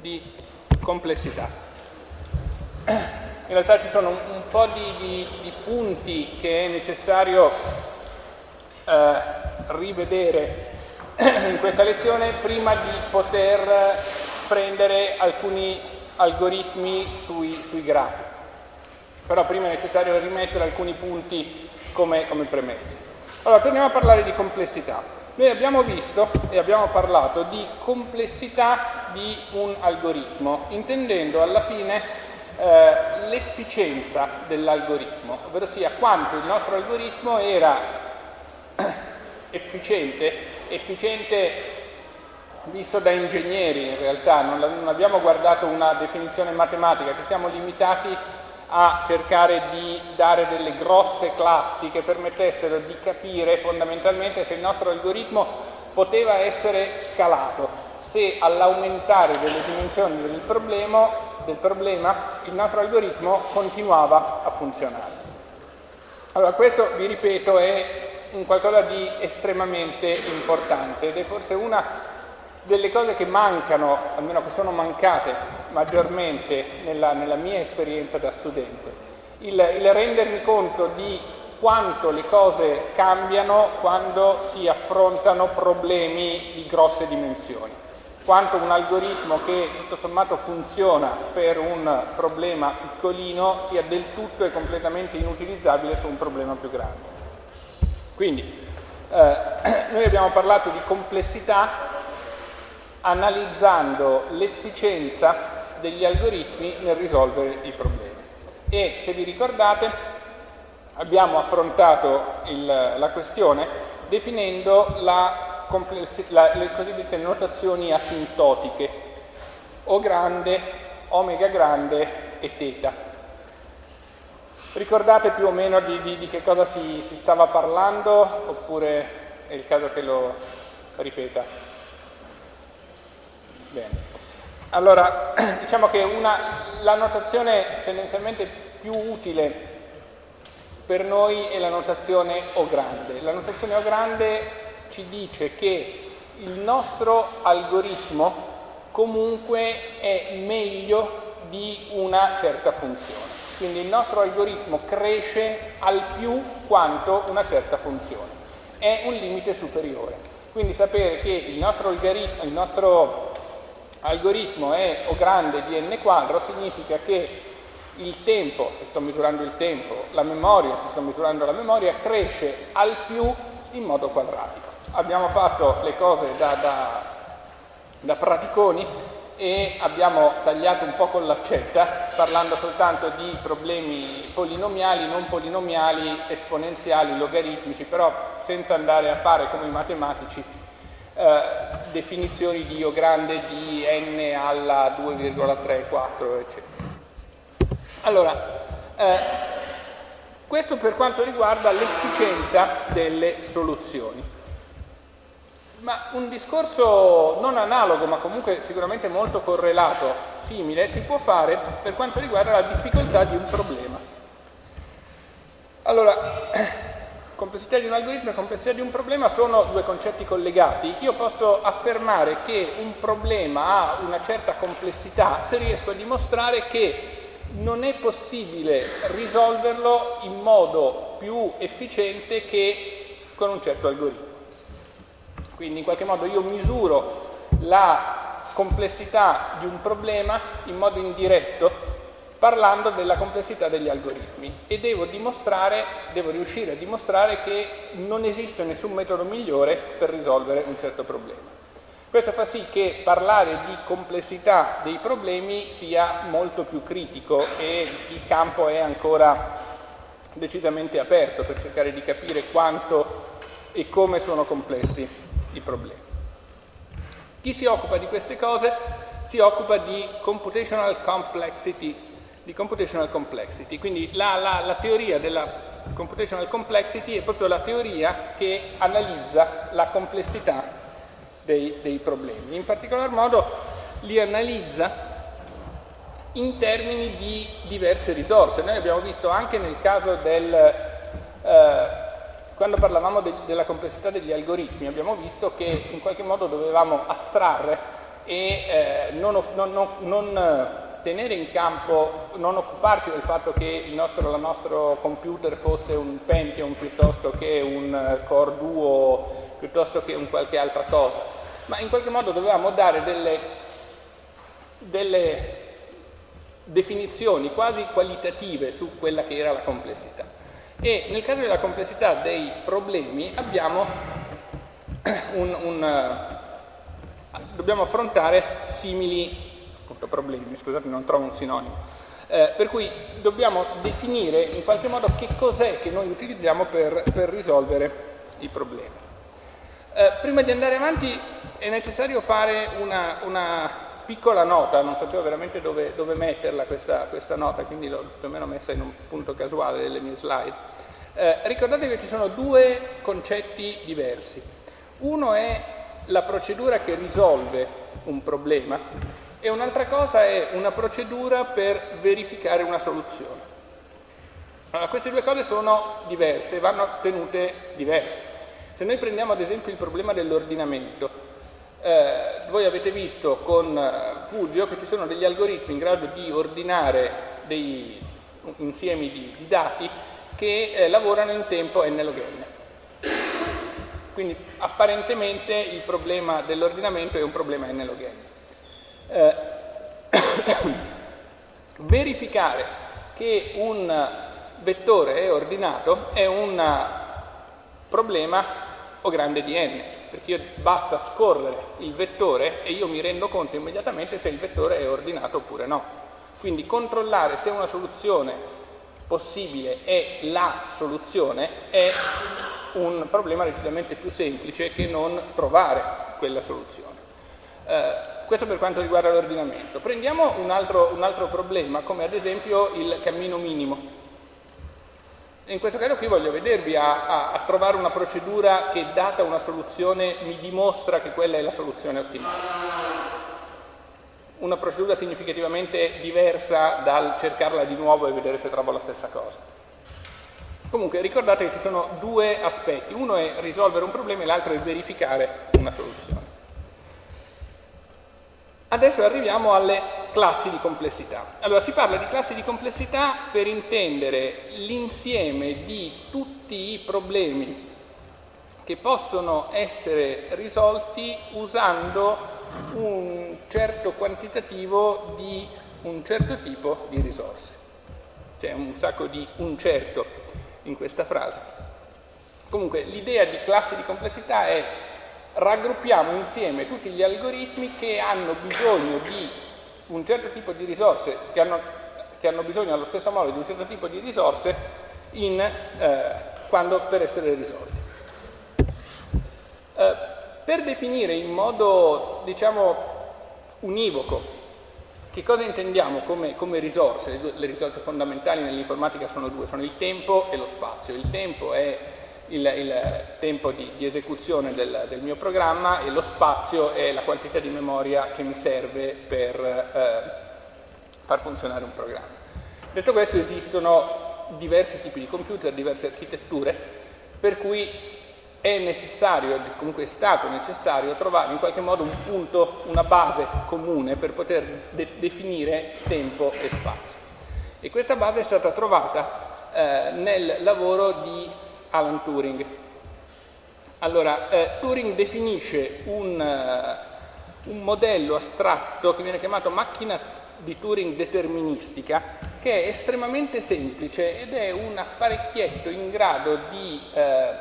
di complessità. In realtà ci sono un, un po' di, di, di, punti che è necessario eh, rivedere in questa lezione prima di poter prendere alcuni algoritmi sui, sui grafi. Però prima è necessario rimettere alcuni punti come, come premesse. Allora, torniamo a parlare di complessità. Noi abbiamo visto e abbiamo parlato di complessità di un algoritmo, intendendo alla fine eh, l'efficienza dell'algoritmo, ovvero sia quanto il nostro algoritmo era efficiente, efficiente visto da ingegneri in realtà, non, abbiamo guardato una definizione matematica, ci siamo limitati a cercare di dare delle grosse classi che permettessero di capire fondamentalmente se il nostro algoritmo poteva essere scalato, se all'aumentare delle dimensioni del problema, del problema il nostro algoritmo continuava a funzionare. Allora questo, vi ripeto, è un qualcosa di estremamente importante ed è forse una delle cose che mancano, almeno che sono mancate maggiormente nella, nella mia esperienza da studente, il, il rendermi conto di quanto le cose cambiano quando si affrontano problemi di grosse dimensioni, quanto un algoritmo che tutto sommato funziona per un problema piccolino sia del tutto e completamente inutilizzabile su un problema più grande. Quindi eh, noi abbiamo parlato di complessità analizzando l'efficienza degli algoritmi nel risolvere i problemi. E se vi ricordate abbiamo affrontato il, la questione definendo la la, le cosiddette notazioni asintotiche, O grande, omega grande e teta. Ricordate più o meno di, di, di che cosa si, si stava parlando oppure è il caso che lo ripeta? Bene. Allora, diciamo che una, la notazione tendenzialmente più utile per noi è la notazione O grande. La notazione O grande ci dice che il nostro algoritmo comunque è meglio di una certa funzione. Quindi il nostro algoritmo cresce al più quanto una certa funzione. È un limite superiore. Quindi sapere che il nostro, il nostro algoritmo è O grande di n quadro significa che il tempo, se sto misurando il tempo, la memoria, se sto misurando la memoria, cresce al più in modo quadratico. Abbiamo fatto le cose da, da, da praticoni e abbiamo tagliato un po' con l'accetta parlando soltanto di problemi polinomiali, non polinomiali, esponenziali, logaritmici, però senza andare a fare come i matematici eh, definizioni di io grande di n alla 2,34 eccetera. Allora, eh, questo per quanto riguarda l'efficienza delle soluzioni. Ma un discorso non analogo, ma comunque sicuramente molto correlato, simile, si può fare per quanto riguarda la difficoltà di un problema. Allora, complessità di un algoritmo e complessità di un problema sono due concetti collegati. Io posso affermare che un problema ha una certa complessità se riesco a dimostrare che non è possibile risolverlo in modo più efficiente che con un certo algoritmo. Quindi in qualche modo io misuro la complessità di un problema in modo indiretto parlando della complessità degli algoritmi e devo dimostrare, devo riuscire a dimostrare che non esiste nessun metodo migliore per risolvere un certo problema. Questo fa sì che parlare di complessità dei problemi sia molto più critico e il campo è ancora decisamente aperto per cercare di capire quanto e come sono complessi i problemi. Chi si occupa di queste cose si occupa di computational complexity di computational complexity. Quindi la, la, la teoria della computational complexity è proprio la teoria che analizza la complessità dei, dei problemi. In particolar modo li analizza in termini di diverse risorse. Noi abbiamo visto anche nel caso del, eh, quando parlavamo de, della complessità degli algoritmi, abbiamo visto che in qualche modo dovevamo astrarre e eh, non, non, non, non, tenere in campo, non occuparci del fatto che il nostro, nostro computer fosse un Pentium piuttosto che un Core Duo, piuttosto che un qualche altra cosa, ma in qualche modo dovevamo dare delle, delle definizioni quasi qualitative su quella che era la complessità. E nel caso della complessità dei problemi abbiamo un, un dobbiamo affrontare simili appunto, problemi, scusate non trovo un sinonimo, eh, per cui dobbiamo definire in qualche modo che cos'è che noi utilizziamo per, per risolvere i problemi. Eh, prima di andare avanti è necessario fare una, una piccola nota, non sapevo veramente dove, dove metterla questa, questa, nota, quindi l'ho più o meno messa in un punto casuale delle mie slide. Eh, ricordate che ci sono due concetti diversi. Uno è la procedura che risolve un problema e un'altra cosa è una procedura per verificare una soluzione. Allora, queste due cose sono diverse, vanno tenute diverse. Se noi prendiamo ad esempio il problema dell'ordinamento, eh, voi avete visto con eh, Fulvio che ci sono degli algoritmi in grado di ordinare dei insiemi di, di dati che eh, lavorano in tempo n log n. Quindi apparentemente il problema dell'ordinamento è un problema n log n. Eh, verificare che un vettore è ordinato è un problema O grande di n, perché io basta scorrere il vettore e io mi rendo conto immediatamente se il vettore è ordinato oppure no. Quindi controllare se una soluzione possibile è la soluzione è un problema decisamente più semplice che non trovare quella soluzione. Eh, questo per quanto riguarda l'ordinamento. Prendiamo un altro, un altro problema, come ad esempio il cammino minimo. In questo caso qui voglio vedervi a, a, a, trovare una procedura che data una soluzione mi dimostra che quella è la soluzione ottimale. Una procedura significativamente diversa dal cercarla di nuovo e vedere se trovo la stessa cosa. Comunque ricordate che ci sono due aspetti, uno è risolvere un problema e l'altro è verificare una soluzione. Adesso arriviamo alle classi di complessità. Allora, si parla di classi di complessità per intendere l'insieme di tutti i problemi che possono essere risolti usando un certo quantitativo di un certo tipo di risorse. C'è un sacco di un certo in questa frase. Comunque l'idea di classi di complessità è raggruppiamo insieme tutti gli algoritmi che hanno bisogno di un certo tipo di risorse, che hanno, che hanno bisogno allo stesso modo di un certo tipo di risorse in, eh, quando, per essere risolti. Eh, per definire in modo, diciamo, univoco che cosa intendiamo come, come risorse? Le, le risorse fondamentali nell'informatica sono due, sono il tempo e lo spazio. Il tempo è il, il tempo di, di esecuzione del, del, mio programma e lo spazio è la quantità di memoria che mi serve per eh, far funzionare un programma. Detto questo esistono diversi tipi di computer, diverse architetture, per cui è necessario, comunque è stato necessario, trovare in qualche modo un punto, una base comune per poter de definire tempo e spazio. E questa base è stata trovata eh, nel lavoro di Alan Turing. Allora, eh, Turing definisce un, uh, un modello astratto che viene chiamato macchina di Turing deterministica che è estremamente semplice ed è un apparecchietto in grado di eh,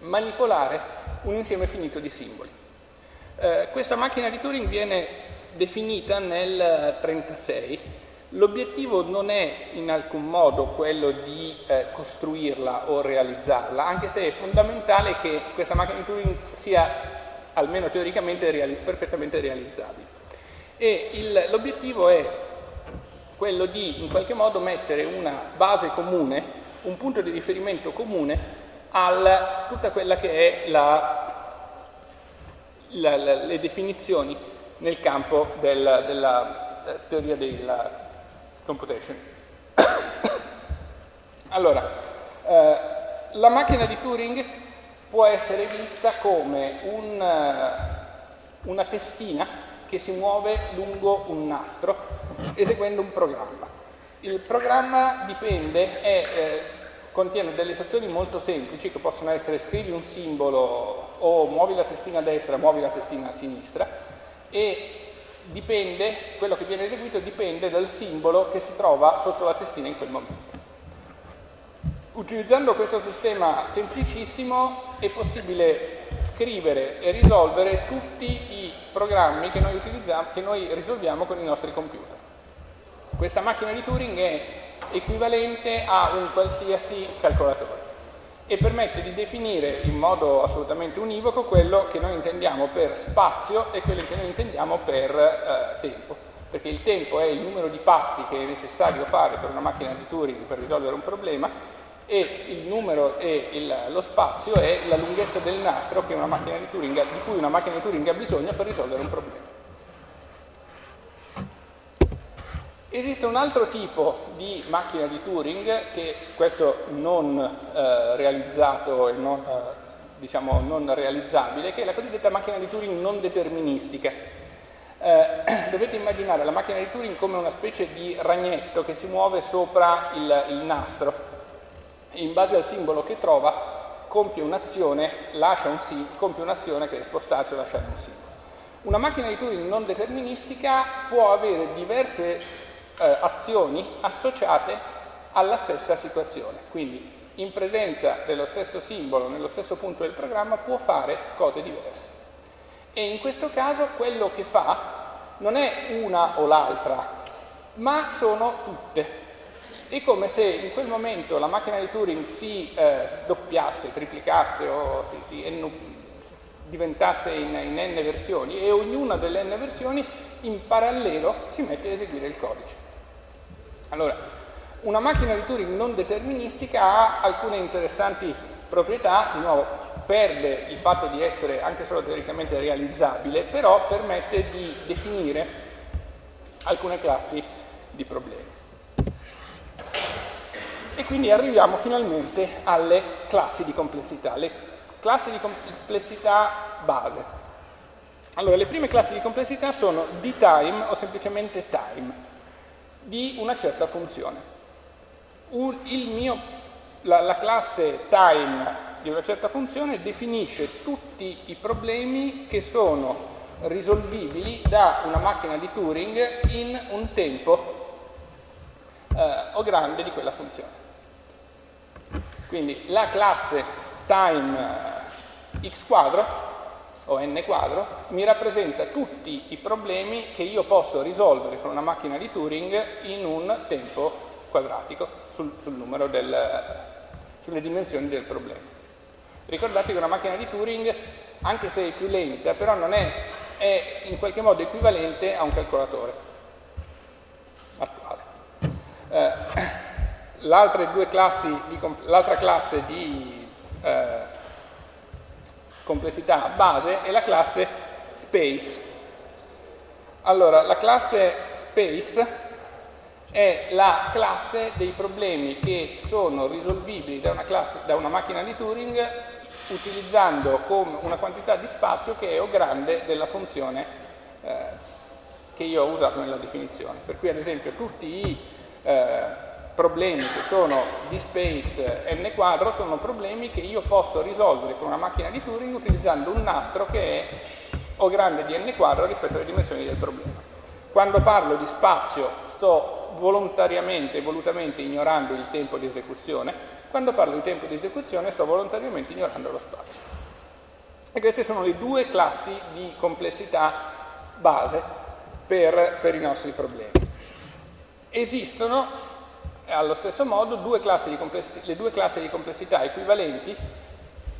manipolare un insieme finito di simboli. Eh, questa macchina di Turing viene definita nel 1936 L'obiettivo non è in alcun modo quello di eh, costruirla o realizzarla, anche se è fondamentale che questa macchina di Turing sia almeno teoricamente reali perfettamente realizzabile. E l'obiettivo è quello di in qualche modo mettere una base comune, un punto di riferimento comune a tutta quella che è la, la, la, le definizioni nel campo del, della eh, teoria della computation. allora, eh, la macchina di Turing può essere vista come un, uh, una testina che si muove lungo un nastro eseguendo un programma. Il programma dipende, è, eh, contiene delle istruzioni molto semplici che possono essere scrivi un simbolo o muovi la testina a destra, muovi la testina a sinistra e dipende, quello che viene eseguito dipende dal simbolo che si trova sotto la testina in quel momento. Utilizzando questo sistema semplicissimo è possibile scrivere e risolvere tutti i programmi che noi, che noi risolviamo con i nostri computer. Questa macchina di Turing è equivalente a un qualsiasi calcolatore e permette di definire in modo assolutamente univoco quello che noi intendiamo per spazio e quello che noi intendiamo per eh, tempo perché il tempo è il numero di passi che è necessario fare per una macchina di Turing per risolvere un problema e il numero e il, lo spazio è la lunghezza del nastro di cui una macchina di Turing ha bisogno per risolvere un problema. Esiste un altro tipo di macchina di Turing, che questo non eh, realizzato e non, eh, diciamo non realizzabile, che è la cosiddetta macchina di Turing non deterministica. Eh, dovete immaginare la macchina di Turing come una specie di ragnetto che si muove sopra il, il nastro e in base al simbolo che trova compie un'azione, lascia un sì, compie un'azione che è spostarsi o lasciare un simbolo. Una macchina di Turing non deterministica può avere diverse eh, azioni associate alla stessa situazione. Quindi in presenza dello stesso simbolo, nello stesso punto del programma, può fare cose diverse. E in questo caso quello che fa non è una o l'altra, ma sono tutte. È come se in quel momento la macchina di Turing si eh, doppiasse, triplicasse o si, si diventasse in, in n versioni e ognuna delle n versioni in parallelo si mette ad eseguire il codice. Allora, una macchina di Turing non deterministica ha alcune interessanti proprietà, di nuovo perde il fatto di essere anche solo teoricamente realizzabile, però permette di definire alcune classi di problemi. E quindi arriviamo finalmente alle classi di complessità, le classi di complessità base. Allora, le prime classi di complessità sono dtime o semplicemente time di una certa funzione. Un, mio, la, la classe time di una certa funzione definisce tutti i problemi che sono risolvibili da una macchina di Turing in un tempo eh, o grande di quella funzione. Quindi la classe time eh, x quadro o n quadro, mi rappresenta tutti i problemi che io posso risolvere con una macchina di Turing in un tempo quadratico sul, sul del, sulle dimensioni del problema. Ricordate che una macchina di Turing, anche se è più lenta, però non è, è in qualche modo equivalente a un calcolatore attuale. Eh, l'altra classe di eh, complessità base è la classe space. Allora, la classe space è la classe dei problemi che sono risolvibili da una, classe, da una macchina di Turing utilizzando una quantità di spazio che è o grande della funzione eh, che io ho usato nella definizione. Per cui ad esempio tutti i eh, problemi che sono di space n quadro sono problemi che io posso risolvere con una macchina di Turing utilizzando un nastro che è o grande di n quadro rispetto alle dimensioni del problema. Quando parlo di spazio sto volontariamente volutamente ignorando il tempo di esecuzione, quando parlo di tempo di esecuzione sto volontariamente ignorando lo spazio. E queste sono le due classi di complessità base per, per i nostri problemi. Esistono allo stesso modo due le due classi di complessità equivalenti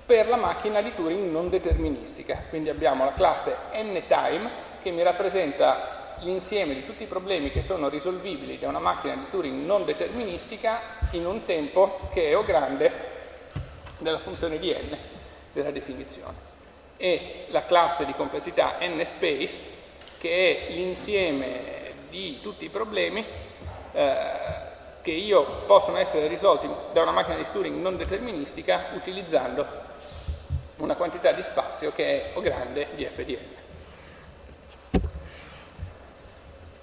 per la macchina di Turing non deterministica. Quindi abbiamo la classe n-time che mi rappresenta l'insieme di tutti i problemi che sono risolvibili da una macchina di Turing non deterministica in un tempo che è o grande della funzione di n della definizione. E la classe di complessità n-space che è l'insieme di tutti i problemi eh, che io possono essere risolti da una macchina di Turing non deterministica utilizzando una quantità di spazio che è o grande di f di n.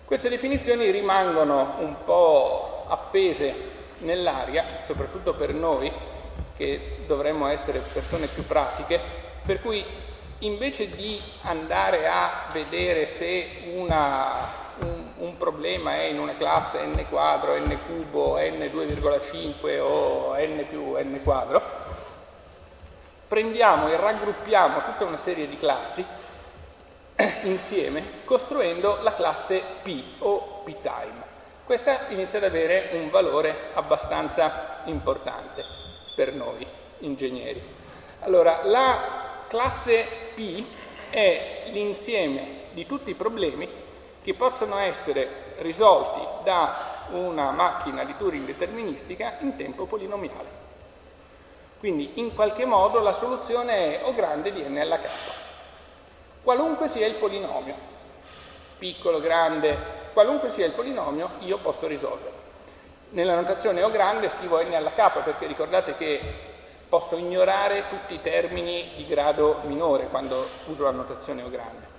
Queste definizioni rimangono un po' appese nell'aria, soprattutto per noi, che dovremmo essere persone più pratiche, per cui invece di andare a vedere se una, un, un, problema è in una classe n quadro, n cubo, n 2,5 o n più n quadro, prendiamo e raggruppiamo tutta una serie di classi insieme costruendo la classe P o P-time. Questa inizia ad avere un valore abbastanza importante per noi ingegneri. Allora, la classe P è l'insieme di tutti i problemi che possono essere risolti da una macchina di Turing deterministica in tempo polinomiale. Quindi in qualche modo la soluzione è O grande di n alla k qualunque sia il polinomio, piccolo, grande, qualunque sia il polinomio, io posso risolverlo. Nella notazione O grande scrivo n alla k perché ricordate che posso ignorare tutti i termini di grado minore quando uso la notazione O grande.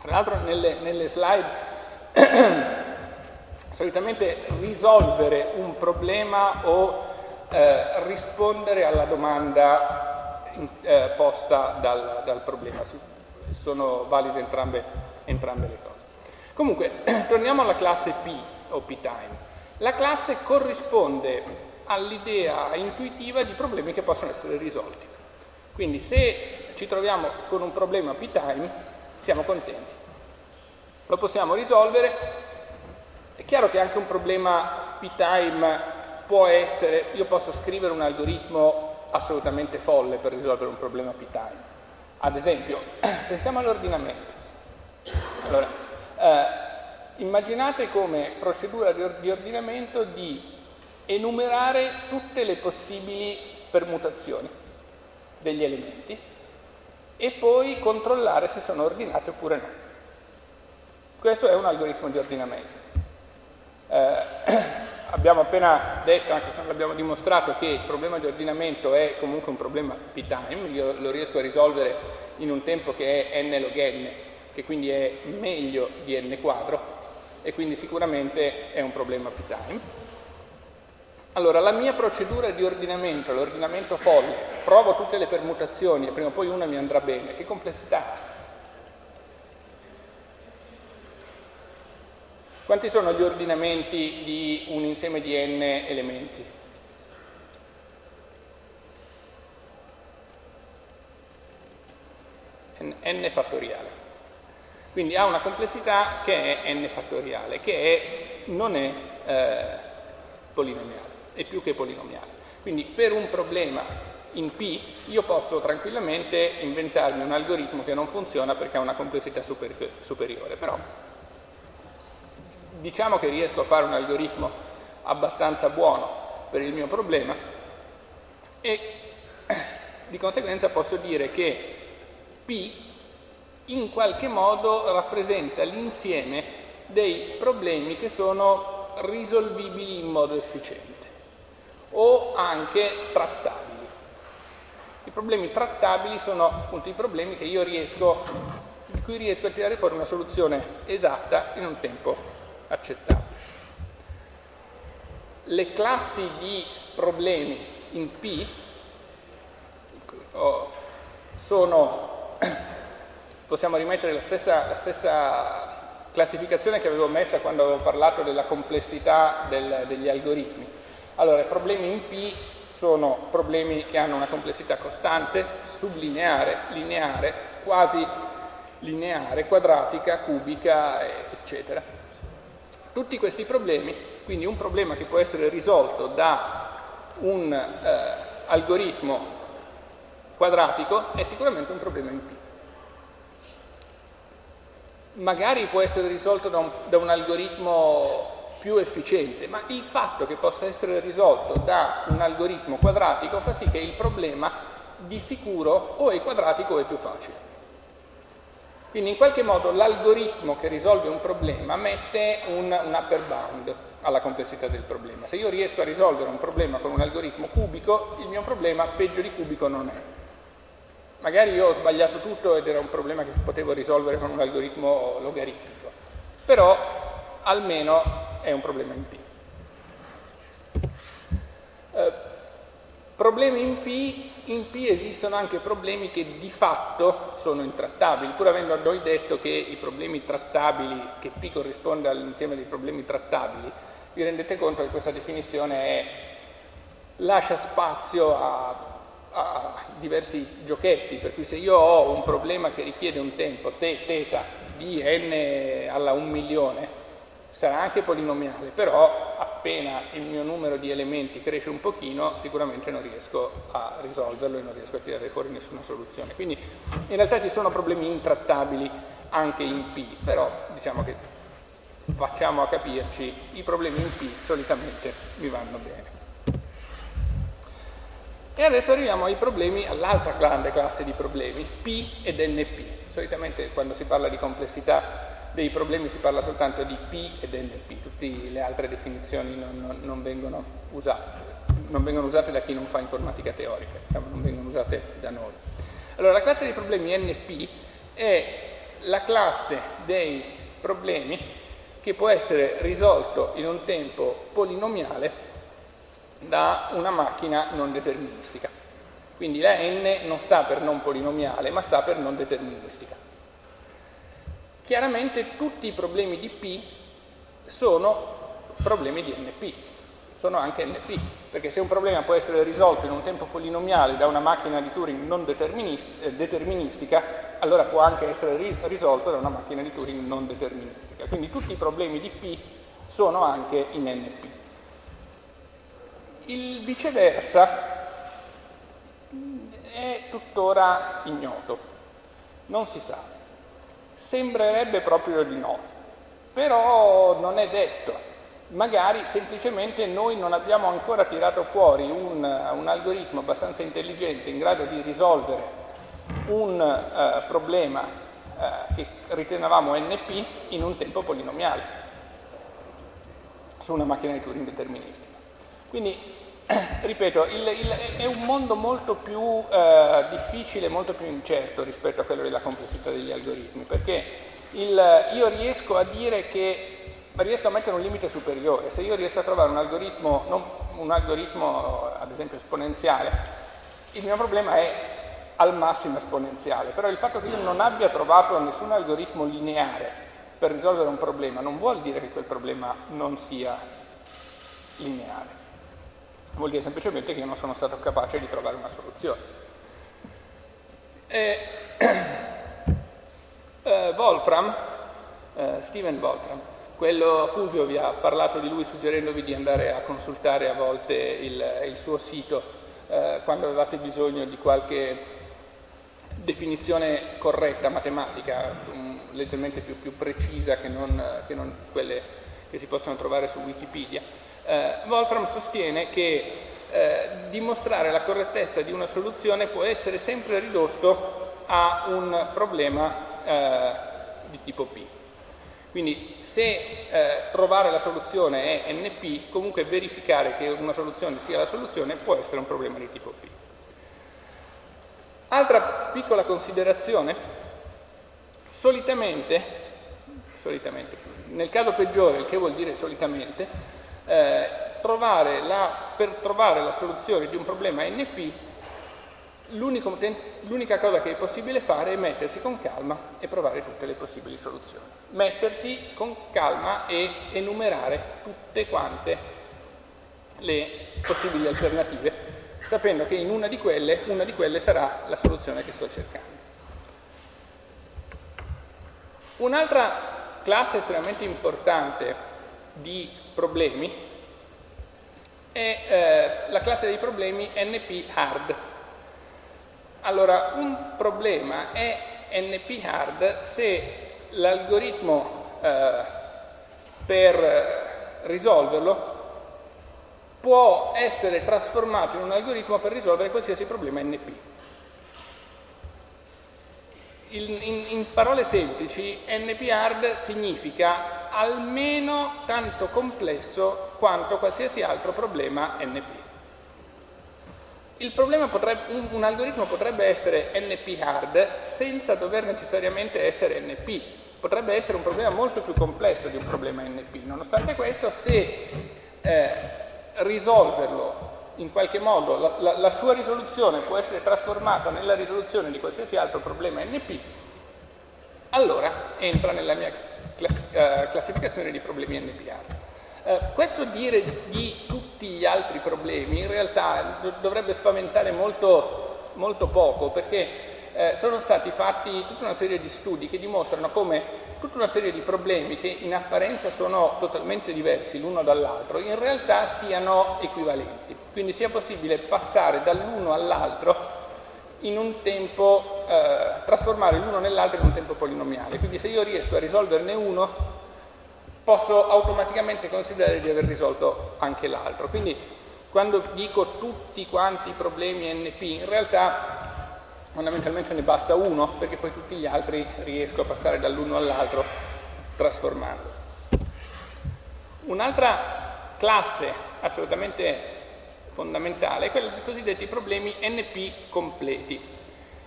Tra l'altro nelle, nelle slide solitamente risolvere un problema o eh, rispondere alla domanda eh, posta dal, dal problema sono valide entrambe, entrambe le cose. Comunque, torniamo alla classe P o P-time. La classe corrisponde all'idea intuitiva di problemi che possono essere risolti. Quindi se ci troviamo con un problema P-time, siamo contenti. Lo possiamo risolvere. È chiaro che anche un problema P-time può essere, io posso scrivere un algoritmo assolutamente folle per risolvere un problema P-time ad esempio, pensiamo all'ordinamento. Allora, eh, immaginate come procedura di, di ordinamento di enumerare tutte le possibili permutazioni degli elementi e poi controllare se sono ordinate oppure no. Questo è un algoritmo di ordinamento. Eh, abbiamo appena detto, anche se non l'abbiamo dimostrato, che il problema di ordinamento è comunque un problema p-time, io lo riesco a risolvere in un tempo che è n log n, che quindi è meglio di n quadro, e quindi sicuramente è un problema p-time. Allora, la mia procedura di ordinamento, l'ordinamento folle, provo tutte le permutazioni e prima o poi una mi andrà bene, che complessità? Quanti sono gli ordinamenti di un insieme di n elementi? n fattoriale. Quindi ha una complessità che è n fattoriale, che è, non è eh, polinomiale, è più che polinomiale. Quindi per un problema in P io posso tranquillamente inventarmi un algoritmo che non funziona perché ha una complessità super, superiore, però diciamo che riesco a fare un algoritmo abbastanza buono per il mio problema e di conseguenza posso dire che P in qualche modo rappresenta l'insieme dei problemi che sono risolvibili in modo efficiente o anche trattabili. I problemi trattabili sono appunto i problemi riesco, di cui riesco a tirare fuori una soluzione esatta in un tempo accettabile. Le classi di problemi in P sono, possiamo rimettere la stessa, la stessa, classificazione che avevo messa quando avevo parlato della complessità del, degli algoritmi. Allora, i problemi in P sono problemi che hanno una complessità costante, sublineare, lineare, quasi lineare, quadratica, cubica, eccetera tutti questi problemi, quindi un problema che può essere risolto da un eh, algoritmo quadratico è sicuramente un problema in P. Magari può essere risolto da un, da un algoritmo più efficiente, ma il fatto che possa essere risolto da un algoritmo quadratico fa sì che il problema di sicuro o è quadratico o è più facile. Quindi in qualche modo l'algoritmo che risolve un problema mette un, un upper bound alla complessità del problema. Se io riesco a risolvere un problema con un algoritmo cubico, il mio problema peggio di cubico non è. Magari io ho sbagliato tutto ed era un problema che potevo risolvere con un algoritmo logaritmico, però almeno è un problema in P. Eh, problemi in P, in P esistono anche problemi che di fatto sono intrattabili, pur avendo noi detto che i problemi trattabili, che P corrisponde all'insieme dei problemi trattabili, vi rendete conto che questa definizione è, lascia spazio a, a, diversi giochetti, per cui se io ho un problema che richiede un tempo t, θ di n alla 1 milione, sarà anche polinomiale, però appena il mio numero di elementi cresce un pochino, sicuramente non riesco a risolverlo e non riesco a tirare fuori nessuna soluzione. Quindi in realtà ci sono problemi intrattabili anche in P, però diciamo che facciamo a capirci, i problemi in P solitamente mi vanno bene. E adesso arriviamo ai problemi, all'altra grande classe di problemi, P ed NP. Solitamente quando si parla di complessità dei problemi si parla soltanto di P ed NP, tutte le altre definizioni non, non, non, vengono usate, non vengono usate da chi non fa informatica teorica, diciamo, non vengono usate da noi. Allora la classe dei problemi NP è la classe dei problemi che può essere risolto in un tempo polinomiale da una macchina non deterministica. Quindi la n non sta per non polinomiale, ma sta per non deterministica. Chiaramente tutti i problemi di P sono problemi di NP, sono anche NP, perché se un problema può essere risolto in un tempo polinomiale da una macchina di Turing non eh, deterministica, allora può anche essere risolto da una macchina di Turing non deterministica. Quindi tutti i problemi di P sono anche in NP. Il viceversa è tuttora ignoto, non si sa. Sembrerebbe proprio di no, però non è detto. Magari semplicemente noi non abbiamo ancora tirato fuori un, un algoritmo abbastanza intelligente in grado di risolvere un eh, problema eh, che ritenevamo NP in un tempo polinomiale su una macchina di Turing deterministica. Quindi, ripeto, il, il, è un mondo molto più eh, difficile, molto più incerto rispetto a quello della complessità degli algoritmi, perché il, io riesco a dire che riesco a mettere un limite superiore. Se io riesco a trovare un algoritmo, non, un algoritmo ad esempio esponenziale, il mio problema è al massimo esponenziale, però il fatto che io non abbia trovato nessun algoritmo lineare per risolvere un problema non vuol dire che quel problema non sia lineare, vuol dire semplicemente che io non sono stato capace di trovare una soluzione. E, eh, Wolfram, eh, Steven Wolfram, quello Fulvio vi ha parlato di lui suggerendovi di andare a consultare a volte il, il suo sito eh, quando avevate bisogno di qualche definizione corretta matematica, um, leggermente più, più precisa che non, che non, quelle che si possono trovare su Wikipedia. Eh, Wolfram sostiene che eh, dimostrare la correttezza di una soluzione può essere sempre ridotto a un problema eh, di tipo P. Quindi se eh, trovare la soluzione è NP, comunque verificare che una soluzione sia la soluzione può essere un problema di tipo P. Altra piccola considerazione, solitamente, solitamente nel caso peggiore, il che vuol dire solitamente, eh, trovare la, per trovare la soluzione di un problema NP, l'unica cosa che è possibile fare è mettersi con calma e provare tutte le possibili soluzioni. Mettersi con calma e enumerare tutte quante le possibili alternative sapendo che in una di quelle, una di quelle sarà la soluzione che sto cercando. Un'altra classe estremamente importante di problemi è eh, la classe dei problemi NP hard. Allora, un problema è NP hard se l'algoritmo eh, per risolverlo può essere trasformato in un algoritmo per risolvere qualsiasi problema NP. In, in, in, parole semplici, NP-hard significa almeno tanto complesso quanto qualsiasi altro problema NP. Potrebbe, un, un, algoritmo potrebbe essere NP-hard senza dover necessariamente essere NP, potrebbe essere un problema molto più complesso di un problema NP. Nonostante questo, se eh, risolverlo in qualche modo, la, la, la, sua risoluzione può essere trasformata nella risoluzione di qualsiasi altro problema NP, allora entra nella mia class, eh, classificazione di problemi NPR. Eh, questo dire di tutti gli altri problemi in realtà dovrebbe spaventare molto, molto poco perché eh, sono stati fatti tutta una serie di studi che dimostrano come tutta una serie di problemi che in apparenza sono totalmente diversi l'uno dall'altro in realtà siano equivalenti. Quindi sia possibile passare dall'uno all'altro in un tempo, eh, trasformare l'uno nell'altro in un tempo polinomiale. Quindi se io riesco a risolverne uno, posso automaticamente considerare di aver risolto anche l'altro. Quindi quando dico tutti quanti i problemi NP, in realtà fondamentalmente ne basta uno, perché poi tutti gli altri riesco a passare dall'uno all'altro trasformando. Un'altra classe assolutamente fondamentale è quella dei cosiddetti problemi NP completi.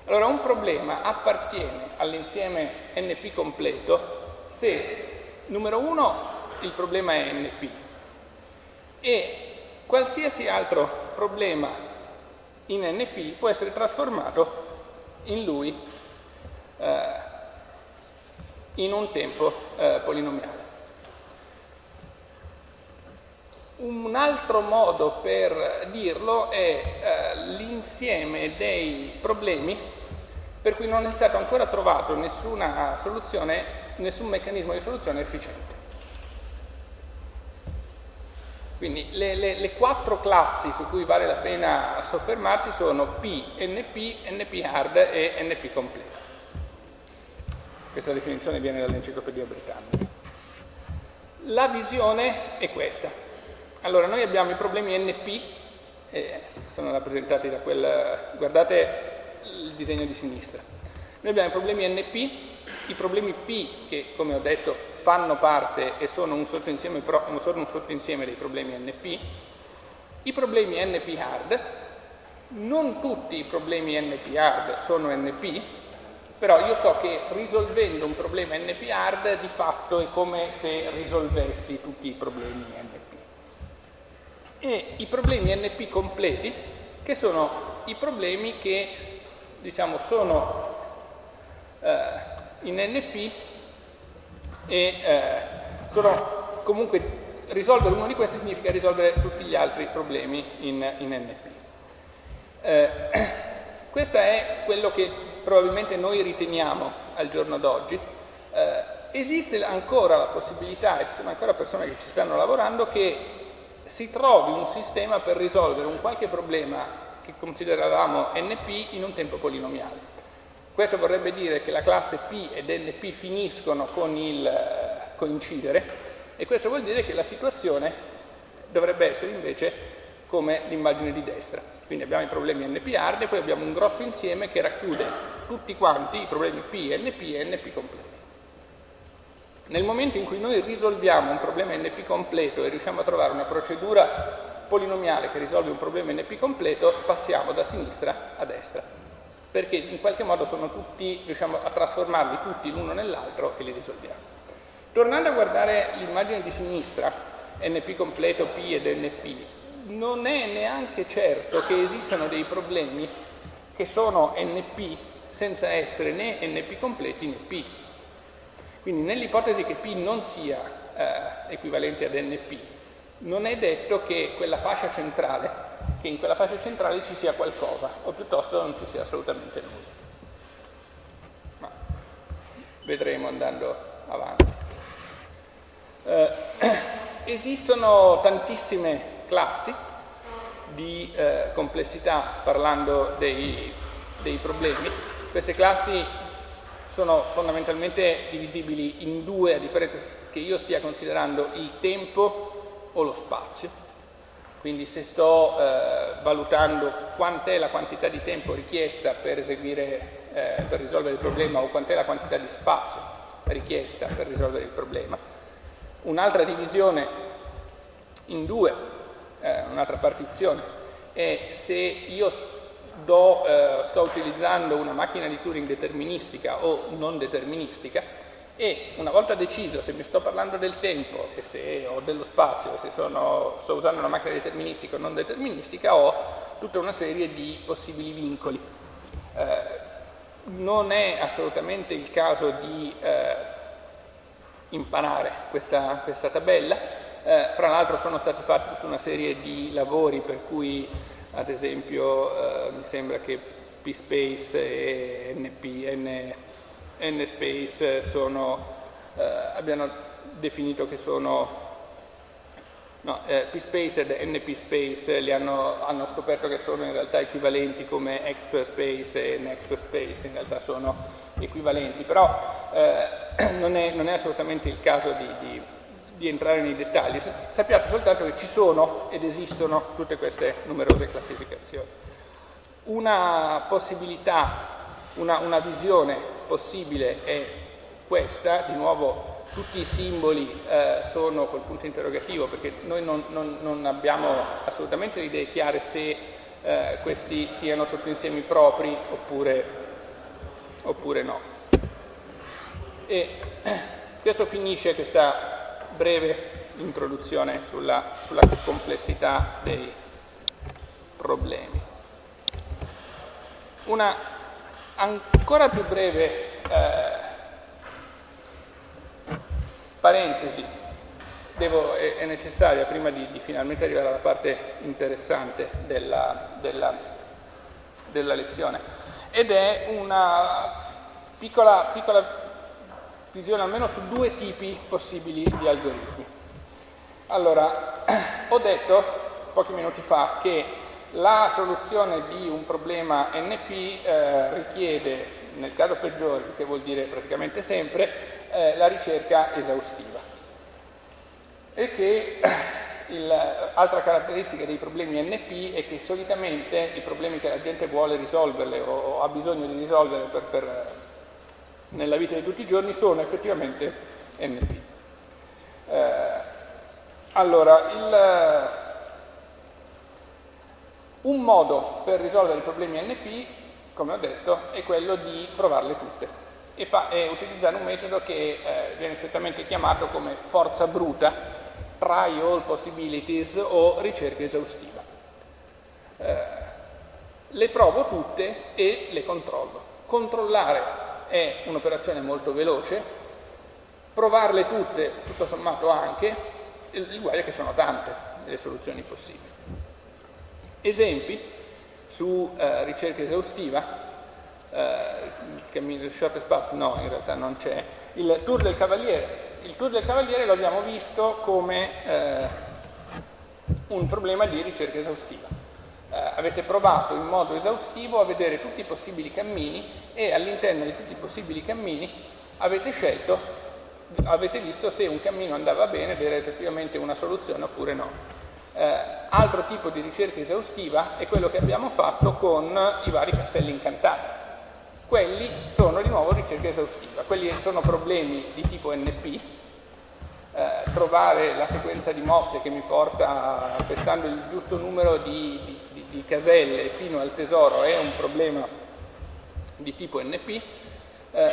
Allora un problema appartiene all'insieme NP completo se, numero uno, il problema è NP e qualsiasi altro problema in NP può essere trasformato in lui eh, in un tempo eh, polinomiale. Un altro modo per dirlo è eh, l'insieme dei problemi per cui non è stato ancora trovato nessuna soluzione, nessun meccanismo di soluzione efficiente. Quindi le, le, le, quattro classi su cui vale la pena soffermarsi sono P, NP, NP hard e NP completo. Questa definizione viene dall'enciclopedia britannica. La visione è questa. Allora, noi abbiamo i problemi NP, eh, sono rappresentati da quel, guardate il disegno di sinistra. Noi abbiamo i problemi NP, i problemi P che, come ho detto, fanno parte e sono un sottoinsieme, sono un sottoinsieme dei problemi NP, i problemi NP hard, non tutti i problemi NP hard sono NP, però io so che risolvendo un problema NP hard di fatto è come se risolvessi tutti i problemi NP e i problemi NP completi che sono i problemi che diciamo sono eh, in NP e eh, sono comunque risolvere uno di questi significa risolvere tutti gli altri problemi in, in NP. Eh, questo è quello che probabilmente noi riteniamo al giorno d'oggi. Eh, esiste ancora la possibilità, e ci sono ancora persone che ci stanno lavorando, che si trovi un sistema per risolvere un qualche problema che consideravamo NP in un tempo polinomiale. Questo vorrebbe dire che la classe P ed NP finiscono con il eh, coincidere e questo vuol dire che la situazione dovrebbe essere invece come l'immagine di destra. Quindi abbiamo i problemi NP hard e poi abbiamo un grosso insieme che racchiude tutti quanti i problemi P, NP e NP completi. Nel momento in cui noi risolviamo un problema NP completo e riusciamo a trovare una procedura polinomiale che risolve un problema NP completo, passiamo da sinistra a destra, perché in qualche modo tutti, riusciamo a trasformarli tutti l'uno nell'altro e li risolviamo. Tornando a guardare l'immagine di sinistra, NP completo, P ed NP, non è neanche certo che esistano dei problemi che sono NP senza essere né NP completi né P. Quindi nell'ipotesi che P non sia eh, equivalente ad NP, non è detto che quella fascia centrale, che in quella fascia centrale ci sia qualcosa, o piuttosto non ci sia assolutamente nulla. Ma vedremo andando avanti. Eh, esistono tantissime classi di eh, complessità parlando dei, dei problemi. Queste classi sono fondamentalmente divisibili in due, a differenza che io stia considerando il tempo o lo spazio. Quindi se sto eh, valutando quant'è la quantità di tempo richiesta per, eseguire, eh, per risolvere il problema o quant'è la quantità di spazio richiesta per risolvere il problema. Un'altra divisione in due, eh, un'altra partizione, è se io do, eh, sto utilizzando una macchina di Turing deterministica o non deterministica e una volta deciso se mi sto parlando del tempo e se ho dello spazio, se sono, sto usando una macchina deterministica o non deterministica, ho tutta una serie di possibili vincoli. Eh, non è assolutamente il caso di eh, imparare questa, questa tabella, eh, fra l'altro sono stati fatti tutta una serie di lavori per cui ad esempio eh, mi sembra che PSpace e NP, NSpace sono, eh, abbiano definito che sono No, eh, PSpace ed NPSpace li hanno, hanno, scoperto che sono in realtà equivalenti come Space e Space, in realtà sono equivalenti, però eh, non, è, non, è, assolutamente il caso di, di, di, entrare nei dettagli, sappiate soltanto che ci sono ed esistono tutte queste numerose classificazioni. Una possibilità, una, una visione possibile è questa, di nuovo tutti i simboli eh, sono col punto interrogativo perché noi non, non, non abbiamo assolutamente le idee chiare se eh, questi siano sottoinsiemi propri oppure, oppure no. E questo finisce questa breve introduzione sulla, sulla complessità dei problemi. Una ancora più breve eh, Parentesi, devo, è, è, necessaria prima di, di, finalmente arrivare alla parte interessante della, della, della lezione ed è una piccola, piccola visione almeno su due tipi possibili di algoritmi. Allora, ho detto pochi minuti fa che la soluzione di un problema NP eh, richiede, nel caso peggiore, che vuol dire praticamente sempre, eh, la ricerca esaustiva e che l'altra caratteristica dei problemi NP è che solitamente i problemi che la gente vuole risolvere o, o ha bisogno di risolvere per, per, nella vita di tutti i giorni sono effettivamente NP. Eh, allora, il, modo per risolvere i problemi NP, come ho detto, è quello di provarle tutte e, fa, e utilizzare un metodo che eh, viene strettamente chiamato come forza bruta, try all possibilities o ricerca esaustiva. Eh, le provo tutte e le controllo. Controllare è un'operazione molto veloce, provarle tutte, tutto sommato anche, il guaio è che sono tante le soluzioni possibili. Esempi su eh, ricerca esaustiva, il shortest path no, in realtà non c'è, il tour del cavaliere. Il tour del cavaliere lo abbiamo visto come eh, un problema di ricerca esaustiva. Eh, avete provato in modo esaustivo a vedere tutti i possibili cammini e all'interno di tutti i possibili cammini avete scelto, avete visto se un cammino andava bene ed era effettivamente una soluzione oppure no. Eh, altro tipo di ricerca esaustiva è quello che abbiamo fatto con i vari castelli incantati. Quelli sono di nuovo ricerca esaustiva, quelli sono problemi di tipo NP, eh, trovare la sequenza di mosse che mi porta pestando il giusto numero di, di, di caselle fino al tesoro è un problema di tipo NP eh,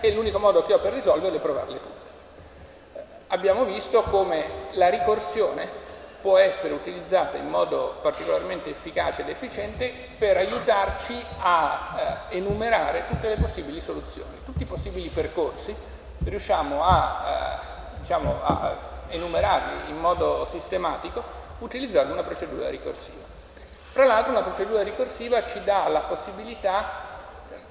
e l'unico modo che ho per risolverle è provarle tutte. Eh, abbiamo visto come la ricorsione può essere utilizzata in modo particolarmente efficace ed efficiente per aiutarci a eh, enumerare tutte le possibili soluzioni, tutti i possibili percorsi, riusciamo a, eh, diciamo, a enumerarli in modo sistematico utilizzando una procedura ricorsiva. Fra l'altro una procedura ricorsiva ci dà la possibilità,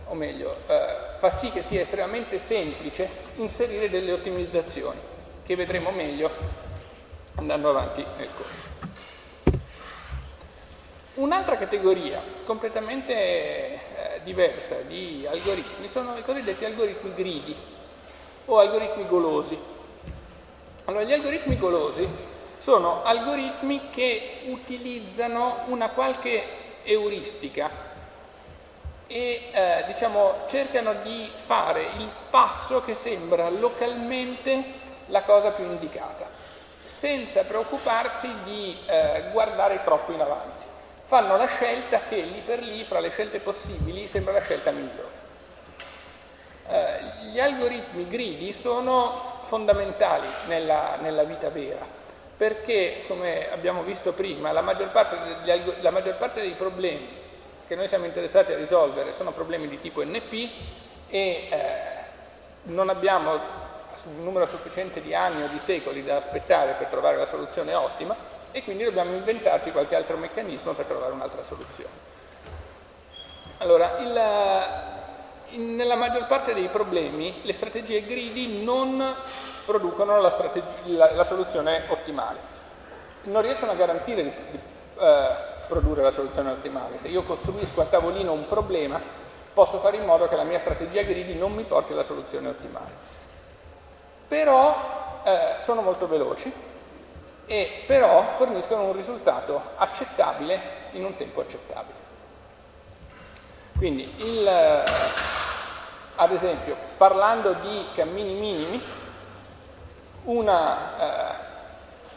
o meglio, eh, fa sì che sia estremamente semplice inserire delle ottimizzazioni, che vedremo meglio andando avanti nel corso. Un'altra categoria completamente eh, diversa di algoritmi sono i cosiddetti algoritmi gridi o algoritmi golosi. Allora, gli algoritmi golosi sono algoritmi che utilizzano una qualche euristica e eh, diciamo, cercano di fare il passo che sembra localmente la cosa più indicata senza preoccuparsi di eh, guardare troppo in avanti. Fanno la scelta che lì per lì, fra le scelte possibili, sembra la scelta migliore. Eh, gli algoritmi greedy sono fondamentali nella, nella, vita vera, perché, come abbiamo visto prima, la maggior, la maggior parte dei problemi che noi siamo interessati a risolvere sono problemi di tipo NP e eh, non abbiamo un numero sufficiente di anni o di secoli da aspettare per trovare la soluzione ottima e quindi dobbiamo inventarci qualche altro meccanismo per trovare un'altra soluzione. Allora, il, in, nella maggior parte dei problemi le strategie greedy non producono la, la, la soluzione ottimale, non riescono a garantire di, di eh, produrre la soluzione ottimale. Se io costruisco a tavolino un problema, posso fare in modo che la mia strategia greedy non mi porti alla soluzione ottimale. Però eh, sono molto veloci e però forniscono un risultato accettabile in un tempo accettabile. Quindi, il, eh, ad esempio, parlando di cammini minimi, una eh,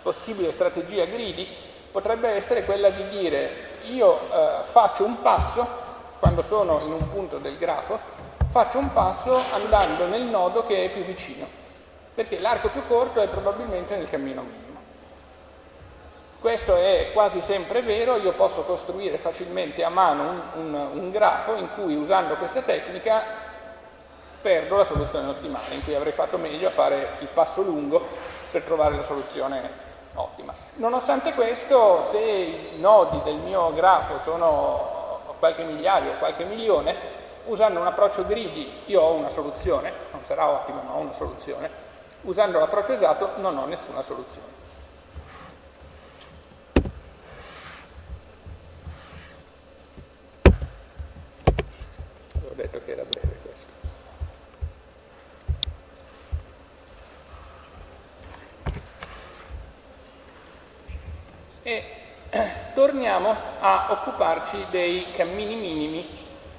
possibile strategia greedy potrebbe essere quella di dire io eh, faccio un passo, quando sono in un punto del grafo, faccio un passo andando nel nodo che è più vicino, perché l'arco più corto è probabilmente nel cammino minimo. Questo è quasi sempre vero, io posso costruire facilmente a mano un, un, un grafo in cui usando questa tecnica perdo la soluzione ottimale, in cui avrei fatto meglio a fare il passo lungo per trovare la soluzione ottima. Nonostante questo, se i nodi del mio grafo sono qualche migliaio, qualche milione, usando un approccio greedy io ho una soluzione, non sarà ottima ma ho una soluzione, usando l'approccio esatto non ho nessuna soluzione. detto che era breve questo. E torniamo a occuparci dei cammini minimi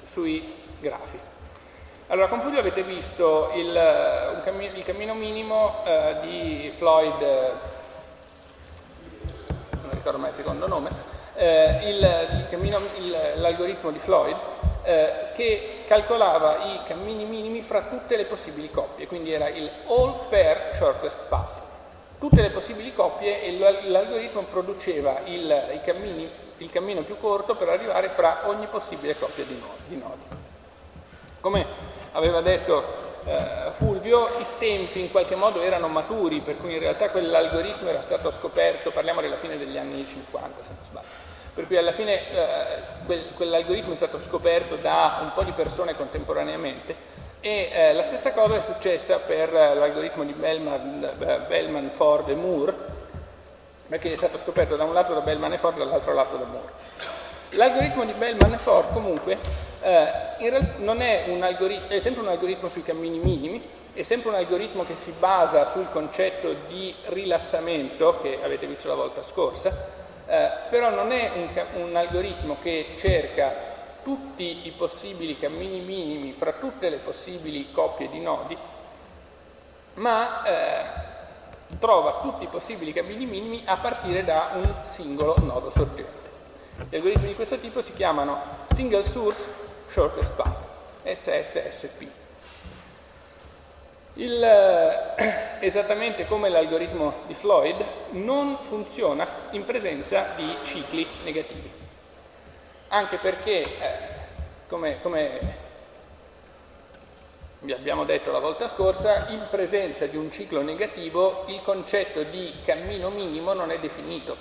sui grafi. Allora, con Fulvio avete visto il, cammino, il cammino minimo eh, di Floyd, eh, non ricordo mai il secondo nome, eh, l'algoritmo di Floyd, eh, che calcolava i cammini minimi fra tutte le possibili coppie, quindi era il all pair shortest path. Tutte le possibili coppie e l'algoritmo produceva il, cammini, il, cammino più corto per arrivare fra ogni possibile coppia. Di nodi. Come aveva detto eh, Fulvio, i tempi in qualche modo erano maturi, per cui in realtà quell'algoritmo era stato scoperto, parliamo della fine degli anni 50 se non sbaglio per cui alla fine eh, quel, quell'algoritmo è stato scoperto da un po' di persone contemporaneamente e eh, la stessa cosa è successa per l'algoritmo di Bellman, Bellman, Ford e Moore, perché è stato scoperto da un lato da Bellman e Ford e dall'altro lato da Moore. L'algoritmo di Bellman e Ford comunque eh, non è, un è sempre un algoritmo sui cammini minimi, è sempre un algoritmo che si basa sul concetto di rilassamento che avete visto la volta scorsa, eh, però non è un, un algoritmo che cerca tutti i possibili cammini minimi fra tutte le possibili coppie di nodi, ma eh, trova tutti i possibili cammini minimi a partire da un singolo nodo sorgente. Gli algoritmi di questo tipo si chiamano Single Source Shortest Path, SSSP. Il, eh, esattamente come l'algoritmo di Floyd, non funziona in presenza di cicli negativi. Anche perché, eh, come, come vi abbiamo detto la volta scorsa, in presenza di un ciclo negativo il concetto di cammino minimo non è definito,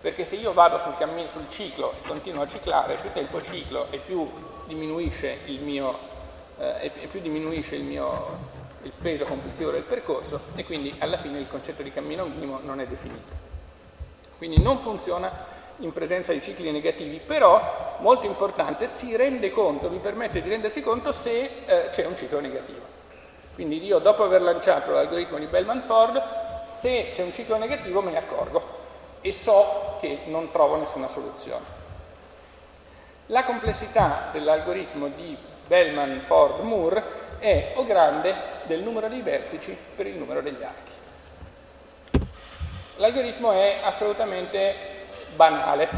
perché se io vado sul, sul ciclo e continuo a ciclare, più tempo ciclo e più diminuisce il mio, eh, e più diminuisce il mio il peso complessivo del percorso e quindi alla fine il concetto di cammino minimo non è definito. Quindi non funziona in presenza di cicli negativi, però, molto importante, si rende conto, vi permette di rendersi conto se eh, c'è un ciclo negativo. Quindi io dopo aver lanciato l'algoritmo di Bellman-Ford, se c'è un ciclo negativo me ne accorgo e so che non trovo nessuna soluzione. La complessità dell'algoritmo di Bellman-Ford-Moore è O grande del numero dei vertici per il numero degli archi. L'algoritmo è assolutamente banale.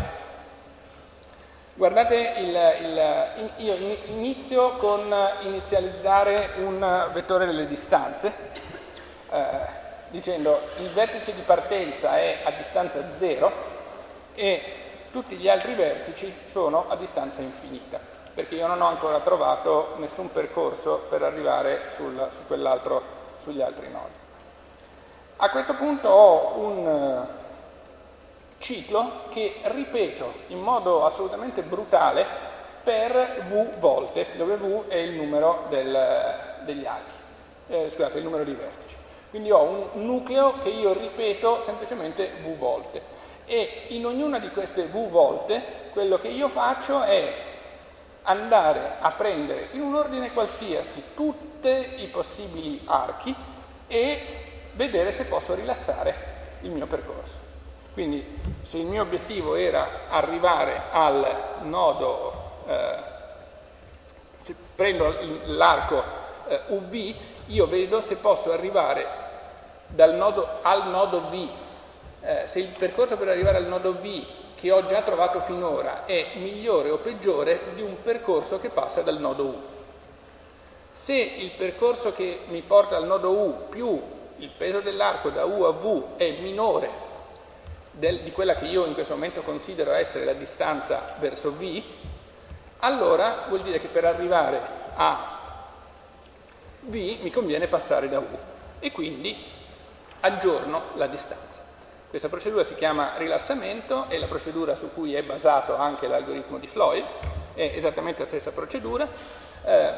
Guardate, il, il, io inizio con inizializzare un vettore delle distanze, eh, dicendo il vertice di partenza è a distanza 0 e tutti gli altri vertici sono a distanza infinita, perché io non ho ancora trovato nessun percorso per arrivare sul, su sugli altri nodi. A questo punto ho un ciclo che ripeto in modo assolutamente brutale per V volte, dove V è il numero del, degli archi, eh, scusate, il numero di vertici. Quindi ho un nucleo che io ripeto semplicemente V volte e in ognuna di queste V volte quello che io faccio è andare a prendere in un ordine qualsiasi tutti i possibili archi e vedere se posso rilassare il mio percorso. Quindi se il mio obiettivo era arrivare al nodo, eh, prendo l'arco eh, UV, io vedo se posso arrivare nodo, al nodo V. Eh, se il percorso per arrivare al nodo V che ho già trovato finora è migliore o peggiore di un percorso che passa dal nodo U. Se il percorso che mi porta al nodo U più il peso dell'arco da U a V è minore del, di quella che io in questo momento considero essere la distanza verso V, allora vuol dire che per arrivare a V mi conviene passare da U e quindi aggiorno la distanza. Questa procedura si chiama rilassamento, è la procedura su cui è basato anche l'algoritmo di Floyd, è esattamente la stessa procedura. Eh,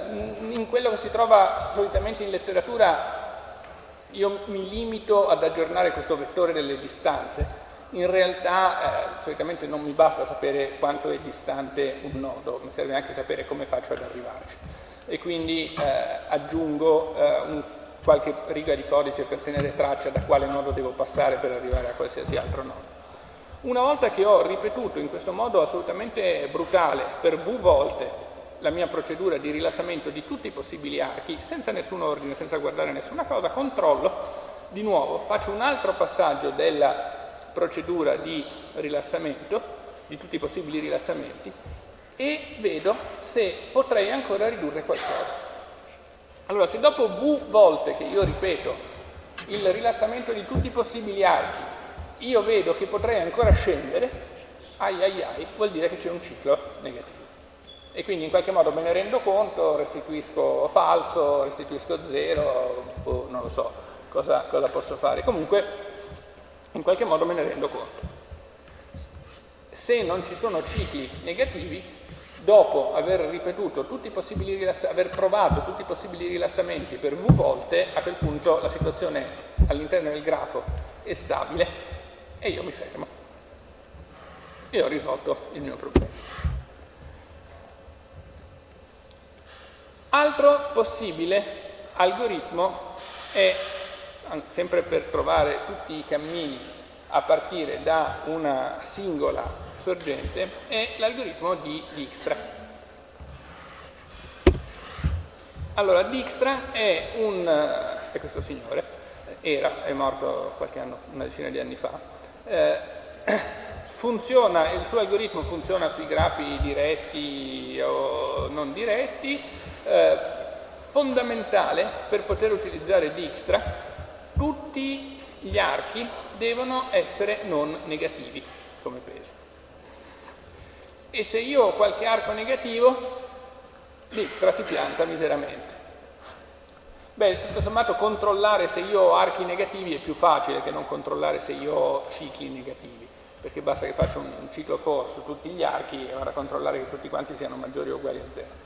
in quello che si trova solitamente in letteratura io mi limito ad aggiornare questo vettore delle distanze, in realtà eh, solitamente non mi basta sapere quanto è distante un nodo, mi serve anche sapere come faccio ad arrivarci e quindi eh, aggiungo eh, un, qualche riga di codice per tenere traccia da quale nodo devo passare per arrivare a qualsiasi altro nodo. Una volta che ho ripetuto in questo modo assolutamente brutale per V volte la mia procedura di rilassamento di tutti i possibili archi, senza nessun ordine, senza guardare nessuna cosa, controllo di nuovo, faccio un altro passaggio della procedura di rilassamento, di tutti i possibili rilassamenti, e vedo se potrei ancora ridurre qualcosa. Allora, se dopo V volte che io ripeto il rilassamento di tutti i possibili archi, io vedo che potrei ancora scendere, ai ai ai, vuol dire che c'è un ciclo negativo. E quindi in qualche modo me ne rendo conto, restituisco falso, restituisco zero, o non lo so cosa, cosa posso fare. Comunque in qualche modo me ne rendo conto. Se non ci sono cicli negativi, dopo aver ripetuto tutti i possibili rilassamenti, aver provato tutti i possibili rilassamenti per V volte, a quel punto la situazione all'interno del grafo è stabile e io mi fermo. E ho risolto il mio problema. Altro possibile algoritmo è sempre per trovare tutti i cammini a partire da una singola sorgente, è l'algoritmo di Dijkstra. Allora, Dijkstra è un, è questo signore, era, è morto qualche anno, una decina di anni fa, eh, funziona, il suo algoritmo funziona sui grafi diretti o non diretti, eh, fondamentale per poter utilizzare Dijkstra tutti gli archi devono essere non negativi come peso. E se io ho qualche arco negativo, l'extra si pianta miseramente. Beh, tutto sommato controllare se io ho archi negativi è più facile che non controllare se io ho cicli negativi, perché basta che faccio un, un ciclo for su tutti gli archi e ora controllare che tutti quanti siano maggiori o uguali a zero.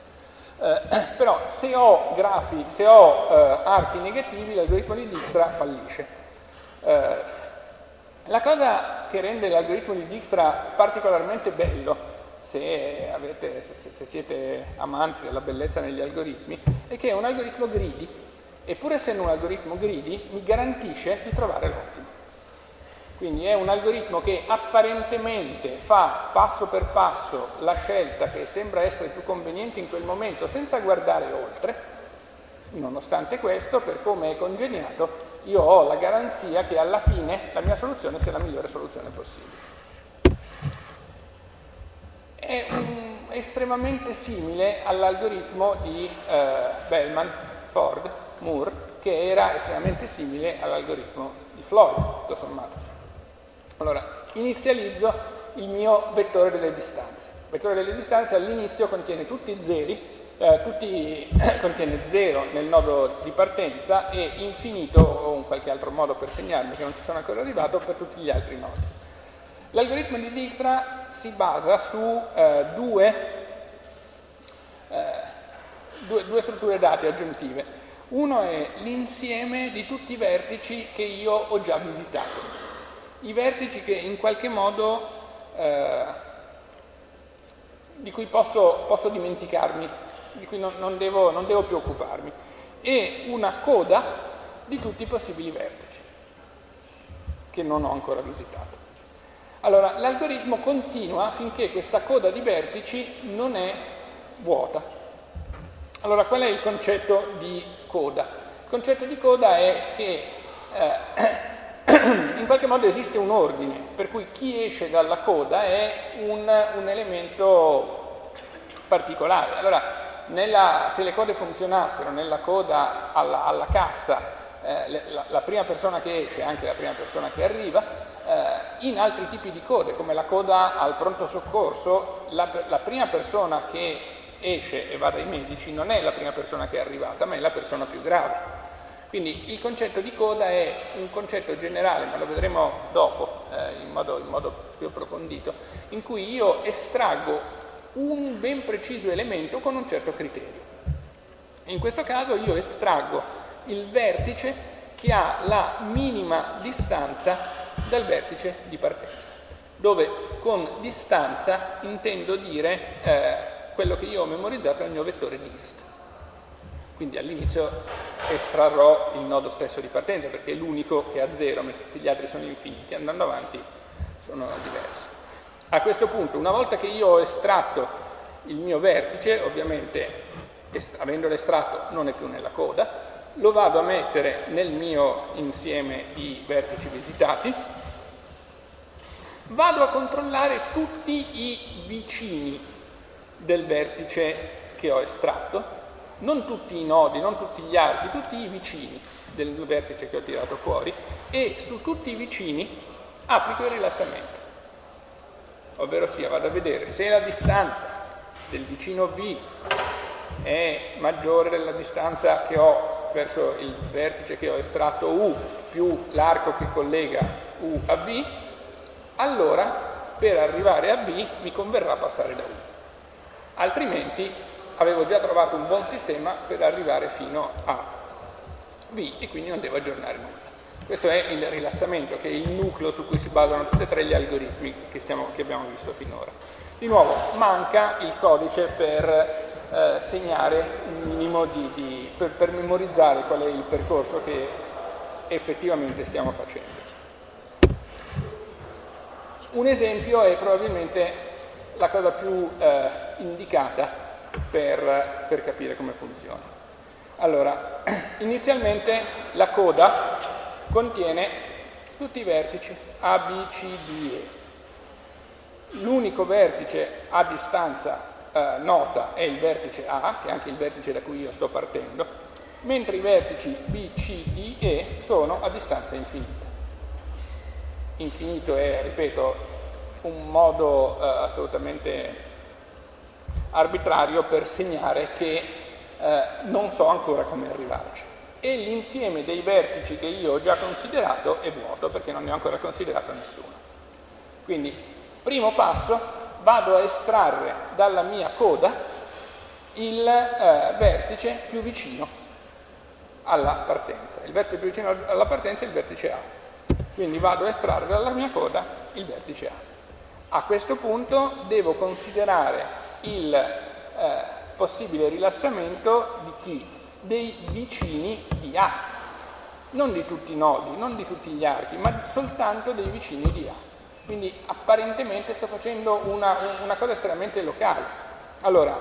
Eh, però se ho grafi, se ho eh, archi negativi, l'algoritmo di Dijkstra fallisce. Eh, la cosa che rende l'algoritmo di Dijkstra particolarmente bello, se, avete, se, se, siete amanti della bellezza negli algoritmi, è che è un algoritmo greedy, e pur essendo un algoritmo greedy, mi garantisce di trovare l'ottimo. Quindi è un algoritmo che apparentemente fa passo per passo la scelta che sembra essere più conveniente in quel momento senza guardare oltre. Nonostante questo, per come è congegnato, io ho la garanzia che alla fine la mia soluzione sia la migliore soluzione possibile. È un, estremamente simile all'algoritmo di eh, Bellman, Ford, Moore, che era estremamente simile all'algoritmo di Floyd, tutto sommato. Allora, inizializzo il mio vettore delle distanze. Il vettore delle distanze all'inizio contiene tutti i zeri, eh, tutti, contiene 0 nel nodo di partenza e infinito o un qualche altro modo per segnarmi che non ci sono ancora arrivato per tutti gli altri nodi. L'algoritmo di Dijkstra si basa su eh, due, eh, due, due strutture dati aggiuntive. Uno è l'insieme di tutti i vertici che io ho già visitato. I vertici che in qualche modo eh, di cui posso, posso dimenticarmi di cui non, non, devo, non devo più occuparmi, e una coda di tutti i possibili vertici che non ho ancora visitato. Allora, l'algoritmo continua finché questa coda di vertici non è vuota. Allora, qual è il concetto di coda? Il concetto di coda è che eh, in qualche modo esiste un ordine, per cui chi esce dalla coda è un, un elemento particolare. Allora, nella, se le code funzionassero nella coda alla, alla cassa, eh, la, la, prima persona che esce e anche la prima persona che arriva, in altri tipi di code, come la coda al pronto soccorso, la, la prima persona che esce e va dai medici non è la prima persona che è arrivata, ma è la persona più grave. Quindi il concetto di coda è un concetto generale, ma lo vedremo dopo eh, in, modo, in modo più approfondito, in cui io estraggo un ben preciso elemento con un certo criterio. In questo caso io estraggo il vertice che ha la minima distanza dal vertice di partenza, dove con distanza intendo dire eh, quello che io ho memorizzato nel mio vettore dist. Quindi all'inizio estrarrò il nodo stesso di partenza perché è l'unico che ha zero, mentre tutti gli altri sono infiniti, andando avanti sono diversi. A questo punto, una volta che io ho estratto il mio vertice, ovviamente avendolo estratto non è più nella coda, lo vado a mettere nel mio insieme di vertici visitati, vado a controllare tutti i vicini del vertice che ho estratto, non tutti i nodi, non tutti gli archi, tutti i vicini del vertice che ho tirato fuori. E su tutti i vicini applico il rilassamento. Ovvero sia vado a vedere se la distanza del vicino B è maggiore della distanza che ho verso il vertice che ho estratto U più l'arco che collega U a B, allora per arrivare a B mi converrà passare da U. Altrimenti avevo già trovato un buon sistema per arrivare fino a B e quindi non devo aggiornare nulla. Questo è il rilassamento, che è il nucleo su cui si basano tutti e tre gli algoritmi che, stiamo, che abbiamo visto finora. Di nuovo, manca il codice per eh, segnare un minimo di, di per, per memorizzare qual è il percorso che effettivamente stiamo facendo. Un esempio è probabilmente la cosa più eh, indicata per, per capire come funziona. Allora, inizialmente la coda contiene tutti i vertici A, B, C, D, E. L'unico vertice a distanza eh, nota è il vertice A, che è anche il vertice da cui io sto partendo, mentre i vertici B, C, D, E sono a distanza infinita. Infinito è, ripeto, un modo eh, assolutamente arbitrario per segnare che eh, non so ancora come arrivarci e l'insieme dei vertici che io ho già considerato è vuoto perché non ne ho ancora considerato nessuno. Quindi, primo passo, vado a estrarre dalla mia coda il eh, vertice più vicino alla partenza. Il vertice più vicino alla partenza è il vertice A. Quindi vado a estrarre dalla mia coda il vertice A. A questo punto devo considerare il eh, possibile rilassamento di chi? dei vicini di A, non di tutti i nodi, non di tutti gli archi, ma soltanto dei vicini di A. Quindi apparentemente sto facendo una, una cosa estremamente locale. Allora,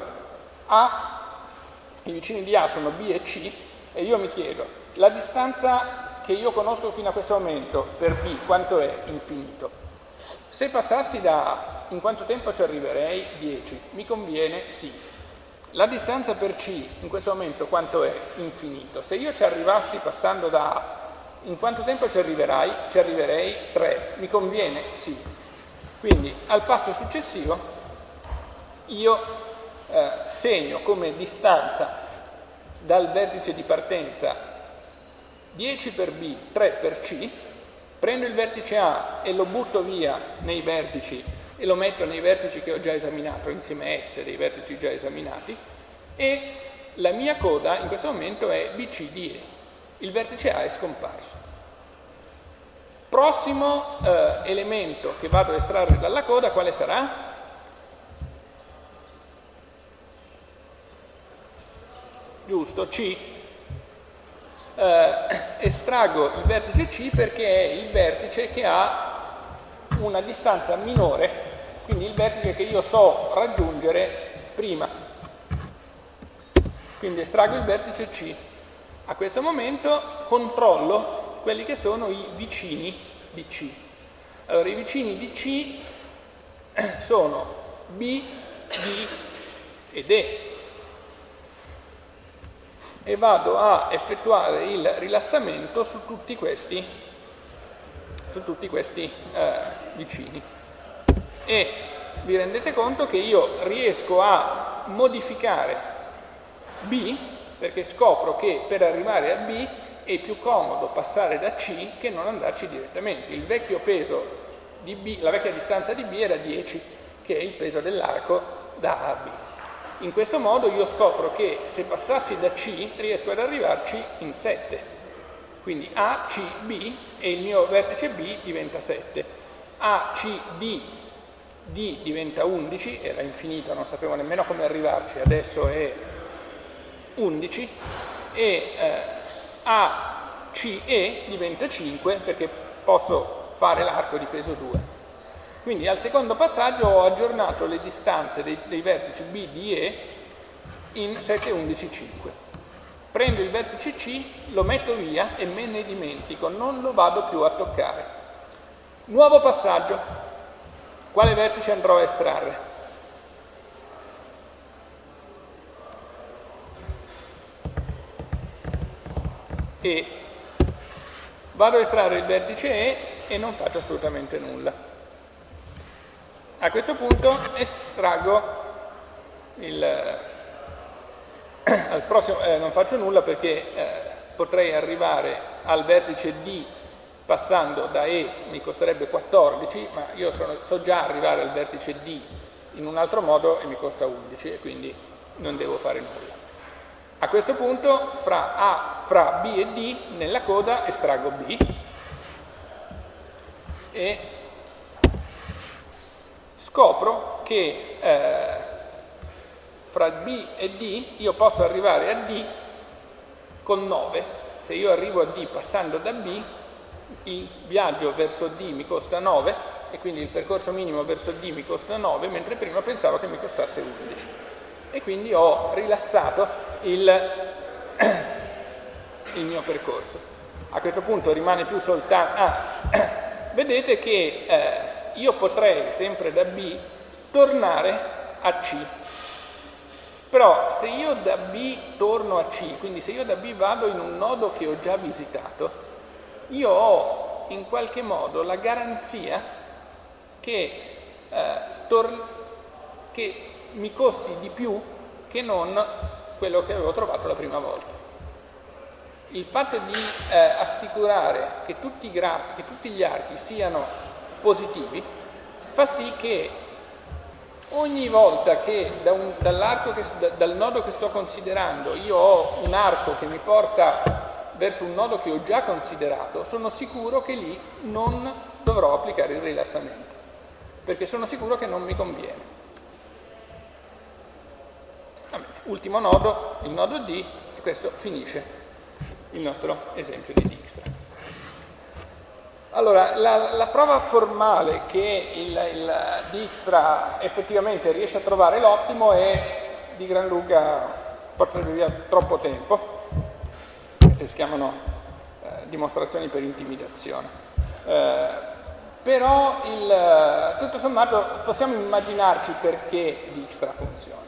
A, i vicini di A sono B e C e io mi chiedo, la distanza che io conosco fino a questo momento per B quanto è? Infinito. Se passassi da in quanto tempo ci arriverei? 10. Mi conviene? Sì. La distanza per C in questo momento quanto è? Infinito. Se io ci arrivassi passando da A, in quanto tempo ci arriverai? Ci arriverei 3. Mi conviene? Sì. Quindi al passo successivo io eh, segno come distanza dal vertice di partenza 10 per B, 3 per C, prendo il vertice A e lo butto via nei vertici e lo metto nei vertici che ho già esaminato, insieme a S dei vertici già esaminati, e la mia coda in questo momento è BCDE. Il vertice A è scomparso. Prossimo eh, elemento che vado a estrarre dalla coda, quale sarà? Giusto, C. Eh, estraggo il vertice C perché è il vertice che ha una distanza minore quindi il vertice che io so raggiungere prima. Quindi estraggo il vertice C. A questo momento controllo quelli che sono i vicini di C. Allora i vicini di C sono B, D ed E e vado a effettuare il rilassamento su tutti questi, su tutti questi eh, vicini e vi rendete conto che io riesco a modificare B perché scopro che per arrivare a B è più comodo passare da C che non andarci direttamente. Il vecchio peso di B, la vecchia distanza di B era 10, che è il peso dell'arco da A a B. In questo modo io scopro che se passassi da C riesco ad arrivarci in 7. Quindi A, C, B e il mio vertice B diventa 7. A, C, D D diventa 11, era infinito, non sapevo nemmeno come arrivarci, adesso è 11, e eh, ACE diventa 5 perché posso fare l'arco di peso 2. Quindi al secondo passaggio ho aggiornato le distanze dei, dei vertici B, D, E in 7, 11, 5. Prendo il vertice C, lo metto via e me ne dimentico, non lo vado più a toccare. Nuovo passaggio, quale vertice andrò a estrarre? E vado a estrarre il vertice E e non faccio assolutamente nulla. A questo punto estraggo il... al prossimo, eh, non faccio nulla perché eh, potrei arrivare al vertice D passando da E mi costerebbe 14, ma io sono, so già arrivare al vertice D in un altro modo e mi costa 11 e quindi non devo fare nulla. A questo punto fra, A, fra B e D nella coda estraggo B e scopro che eh, fra B e D io posso arrivare a D con 9. Se io arrivo a D passando da B il viaggio verso D mi costa 9 e quindi il percorso minimo verso D mi costa 9 mentre prima pensavo che mi costasse 11 e quindi ho rilassato il, il mio percorso a questo punto rimane più soltanto ah, vedete che eh, io potrei sempre da B tornare a C però se io da B torno a C quindi se io da B vado in un nodo che ho già visitato io ho in qualche modo la garanzia che, eh, che mi costi di più che non quello che avevo trovato la prima volta. Il fatto di eh, assicurare che tutti, che tutti, gli archi siano positivi fa sì che ogni volta che, da un, che da, dal nodo che sto considerando io ho un arco che mi porta verso un nodo che ho già considerato, sono sicuro che lì non dovrò applicare il rilassamento, perché sono sicuro che non mi conviene. Ultimo nodo, il nodo D, questo finisce il nostro esempio di Dijkstra. Allora, la, la, prova formale che il, il Dijkstra effettivamente riesce a trovare l'ottimo è di gran lunga portare via troppo tempo, queste si chiamano eh, dimostrazioni per intimidazione. Eh, però il, tutto sommato possiamo immaginarci perché Dijkstra funziona.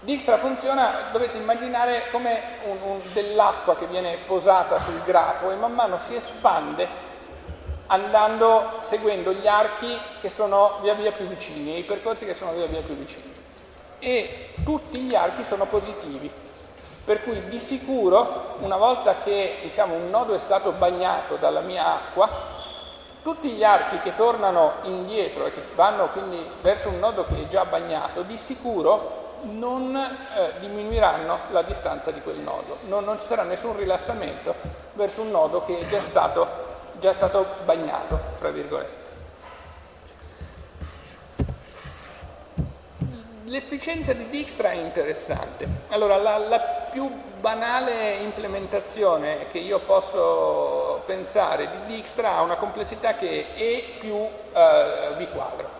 Dijkstra funziona, dovete immaginare come dell'acqua che viene posata sul grafo e man mano si espande andando, seguendo gli archi che sono via via più vicini i percorsi che sono via via più vicini. E tutti gli archi sono positivi, per cui di sicuro una volta che diciamo, un nodo è stato bagnato dalla mia acqua, tutti gli archi che tornano indietro e che vanno quindi verso un nodo che è già bagnato, di sicuro non eh, diminuiranno la distanza di quel nodo, non, non, ci sarà nessun rilassamento verso un nodo che è già stato, già stato bagnato, fra virgolette. L'efficienza di Dijkstra è interessante. Allora, la, la, più banale implementazione che io posso pensare di Dijkstra ha una complessità che è E più eh, V quadro.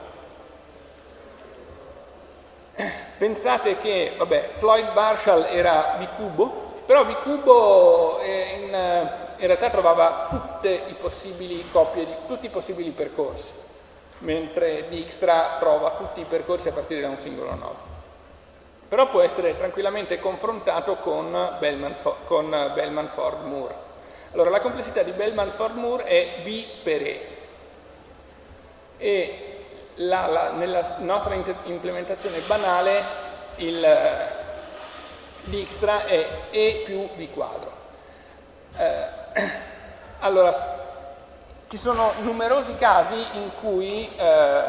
Pensate che, vabbè, Floyd Marshall era V cubo, però V cubo in, in realtà trovava tutte i possibili coppie, di, tutti i possibili percorsi mentre Dijkstra trova tutti i percorsi a partire da un singolo nodo. Però può essere tranquillamente confrontato con Bellman-Ford-Moore. Allora, la complessità di Bellman-Ford-Moore è V per E. E la, la, nella nostra implementazione banale il Dijkstra è E più V quadro. Eh, allora, ci sono numerosi casi in cui, eh,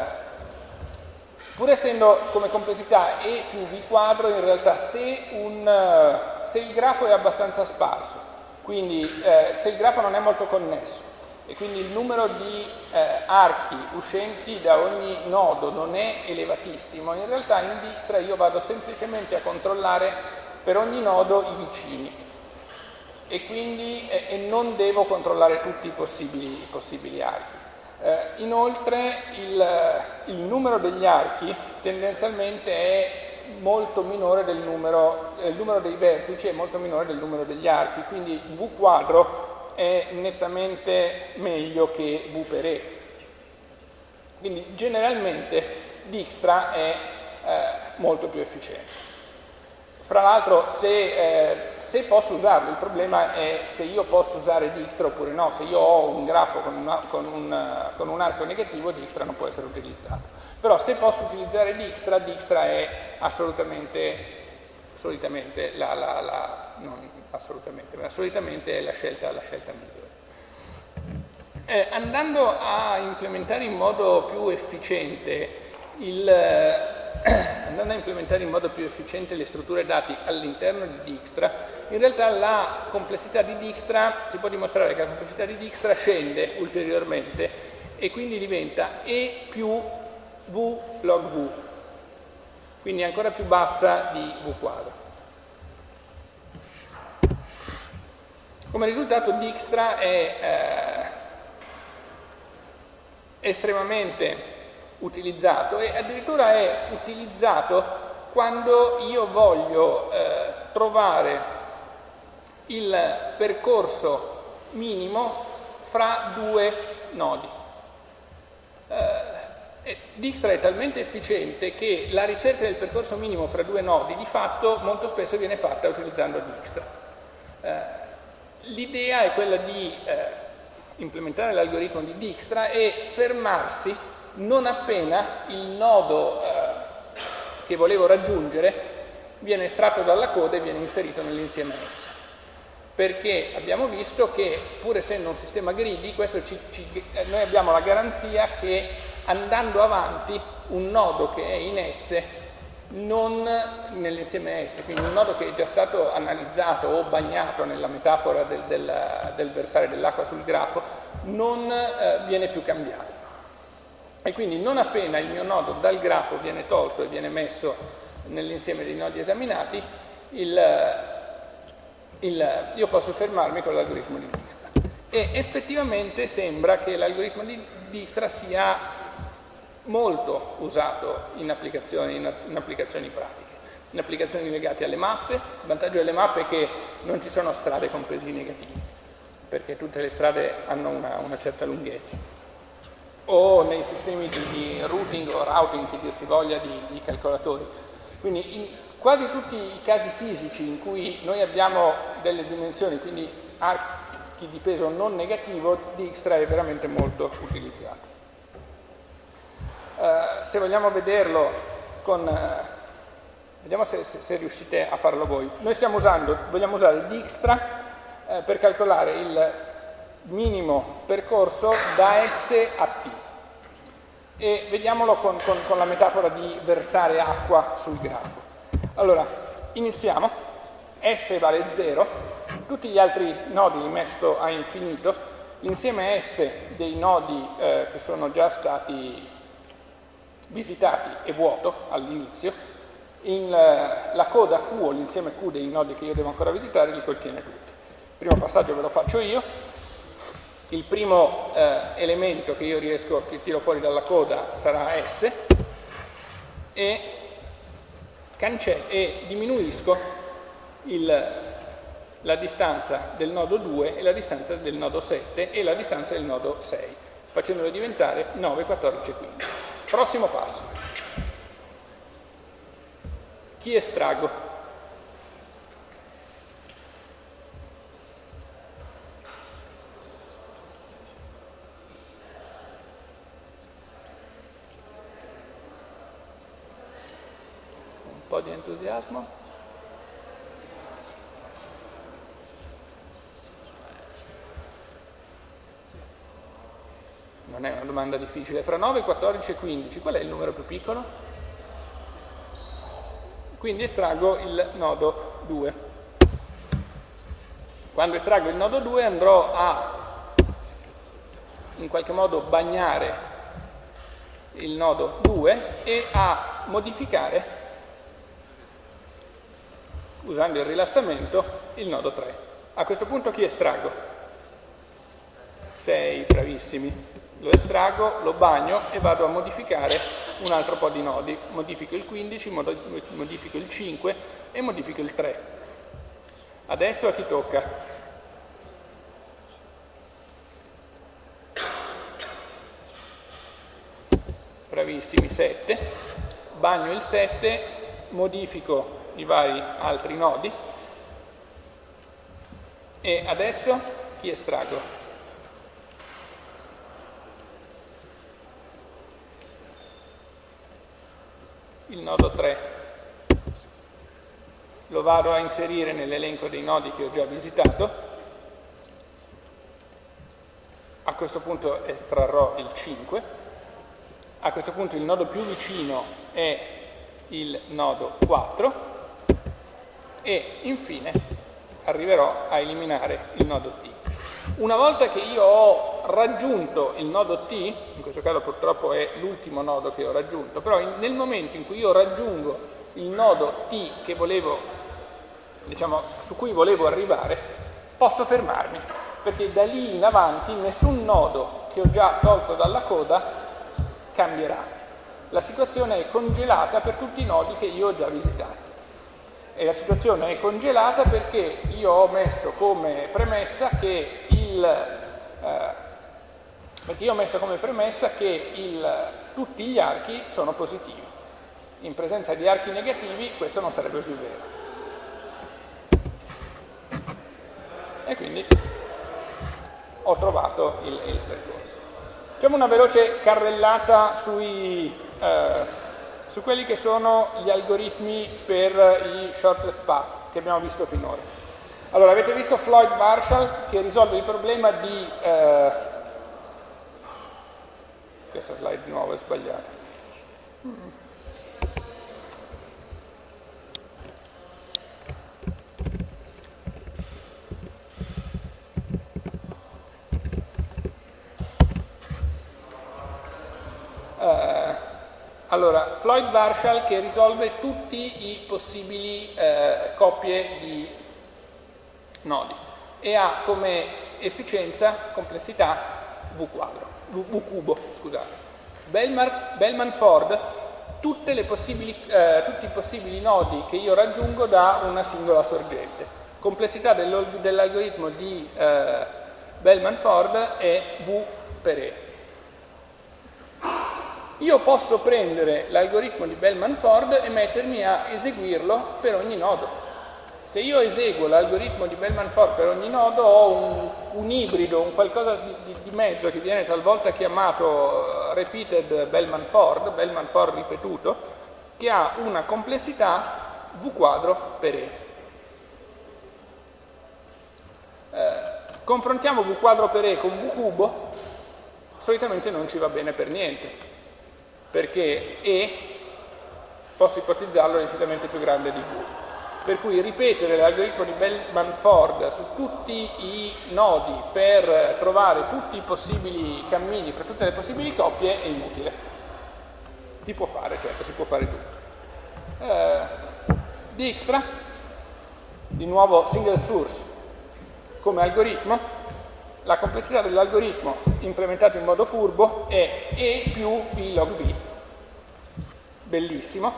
pur essendo come complessità E più V quadro, in realtà se, un, se il grafo è abbastanza sparso, quindi eh, se il grafo non è molto connesso, e quindi il numero di eh, archi uscenti da ogni nodo non è elevatissimo, in realtà in Dijkstra io vado semplicemente a controllare per ogni nodo i vicini e quindi eh, e non devo controllare tutti i possibili, i possibili archi. Eh, inoltre il, il, numero degli archi tendenzialmente è molto minore del numero, eh, il numero dei vertici è molto minore del numero degli archi, quindi V quadro è nettamente meglio che V per E. Quindi generalmente Dijkstra è eh, molto più efficiente. Fra l'altro se eh, se posso usarlo, il problema è se io posso usare Dijkstra oppure no, se io ho un grafo con, una, con, un, con un, arco negativo Dijkstra non può essere utilizzato. Però se posso utilizzare Dijkstra, Dijkstra è assolutamente, solitamente, la, la, la, assolutamente, ma solitamente è la scelta, la scelta migliore. Eh, andando a implementare in modo più efficiente il andando a implementare in modo più efficiente le strutture dati all'interno di Dijkstra, in realtà la complessità di Dijkstra, si può dimostrare che la complessità di Dijkstra scende ulteriormente e quindi diventa E più V log V, quindi ancora più bassa di V quadro. Come risultato Dijkstra è eh, estremamente utilizzato e addirittura è utilizzato quando io voglio eh, trovare il percorso minimo fra due nodi. Eh, Dijkstra è talmente efficiente che la ricerca del percorso minimo fra due nodi di fatto molto spesso viene fatta utilizzando Dijkstra. Eh, L'idea è quella di eh, implementare l'algoritmo di Dijkstra e fermarsi non appena il nodo eh, che volevo raggiungere viene estratto dalla coda e viene inserito nell'insieme S. Perché abbiamo visto che, pur essendo un sistema greedy, ci, ci, eh, noi abbiamo la garanzia che andando avanti un nodo che è in S non nell'insieme S, quindi un nodo che è già stato analizzato o bagnato nella metafora del, del, del versare dell'acqua sul grafo, non eh, viene più cambiato. E quindi non appena il mio nodo dal grafo viene tolto e viene messo nell'insieme dei nodi esaminati, il, il, io posso fermarmi con l'algoritmo di Dijkstra. E effettivamente sembra che l'algoritmo di Dijkstra sia molto usato in applicazioni, in, in applicazioni pratiche, in applicazioni legate alle mappe. Il vantaggio delle mappe è che non ci sono strade con pesi negativi, perché tutte le strade hanno una, una certa lunghezza o nei sistemi di, routing o routing che dir si voglia di, di calcolatori. Quindi in quasi tutti i casi fisici in cui noi abbiamo delle dimensioni, quindi archi di peso non negativo, Dijkstra è veramente molto utilizzato. Uh, se vogliamo vederlo con... Uh, vediamo se, se, se, riuscite a farlo voi. Noi stiamo usando, vogliamo usare Dijkstra uh, per calcolare il minimo percorso da S a T. E vediamolo con, con, con la metafora di versare acqua sul grafo. Allora, iniziamo. S vale 0, tutti gli altri nodi li metto a infinito, l'insieme S dei nodi eh, che sono già stati visitati è vuoto all'inizio, eh, la coda Q o l'insieme Q dei nodi che io devo ancora visitare li contiene tutti. Il primo passaggio ve lo faccio io, il primo eh, elemento che io riesco, che tiro fuori dalla coda sarà S e, e diminuisco il, la distanza del nodo 2 e la distanza del nodo 7 e la distanza del nodo 6, facendolo diventare 9, 14 e 15. Prossimo passo. Chi estraggo? Po' di entusiasmo. Non è una domanda difficile. Fra 9, 14 e 15, qual è il numero più piccolo? Quindi estraggo il nodo 2. Quando estraggo il nodo 2 andrò a in qualche modo bagnare il nodo 2 e a modificare usando il rilassamento, il nodo 3. A questo punto chi estraggo? 6, bravissimi. Lo estraggo, lo bagno e vado a modificare un altro po' di nodi. Modifico il 15, modifico il 5 e modifico il 3. Adesso a chi tocca? Bravissimi, 7. Bagno il 7, modifico i vari altri nodi. E adesso chi estraggo? Il nodo 3 lo vado a inserire nell'elenco dei nodi che ho già visitato. A questo punto estrarrò il 5 a questo punto il nodo più vicino è il nodo 4 e infine arriverò a eliminare il nodo T. Una volta che io ho raggiunto il nodo T, in questo caso purtroppo è l'ultimo nodo che ho raggiunto, però nel momento in cui io raggiungo il nodo T volevo, diciamo, su cui volevo arrivare, posso fermarmi, perché da lì in avanti nessun nodo che ho già tolto dalla coda cambierà. La situazione è congelata per tutti i nodi che io ho già visitato e la situazione è congelata perché io ho messo come premessa che, il, eh, premessa che il, tutti gli archi sono positivi. In presenza di archi negativi questo non sarebbe più vero. E quindi ho trovato il, il percorso. Facciamo una veloce carrellata sui... Eh, su quelli che sono gli algoritmi per i shortest path che abbiamo visto finora. Allora, avete visto Floyd Marshall che risolve il problema di... Eh, questa slide di nuovo è sbagliata. Uh, allora, Floyd Marshall che risolve tutti i possibili eh, coppie di nodi e ha come efficienza, complessità V quadro, V, cubo, scusate. Bellman, Ford tutte eh, tutti i possibili nodi che io raggiungo da una singola sorgente. Complessità dell'algoritmo di eh, Bellman Ford è V per E io posso prendere l'algoritmo di Bellman-Ford e mettermi a eseguirlo per ogni nodo. Se io eseguo l'algoritmo di Bellman-Ford per ogni nodo ho un, un ibrido, un qualcosa di, di, di, mezzo che viene talvolta chiamato repeated Bellman-Ford, Bellman-Ford ripetuto, che ha una complessità V quadro per E. Eh, confrontiamo V quadro per E con V cubo, solitamente non ci va bene per niente, perché E posso ipotizzarlo decisamente più grande di V per cui ripetere l'algoritmo di Bellman-Ford su tutti i nodi per trovare tutti i possibili cammini fra tutte le possibili coppie è inutile. Si può fare, certo, si può fare tutto. Eh, Dijkstra, di nuovo single source come algoritmo, la complessità dell'algoritmo implementato in modo furbo è E più V log V. Bellissimo,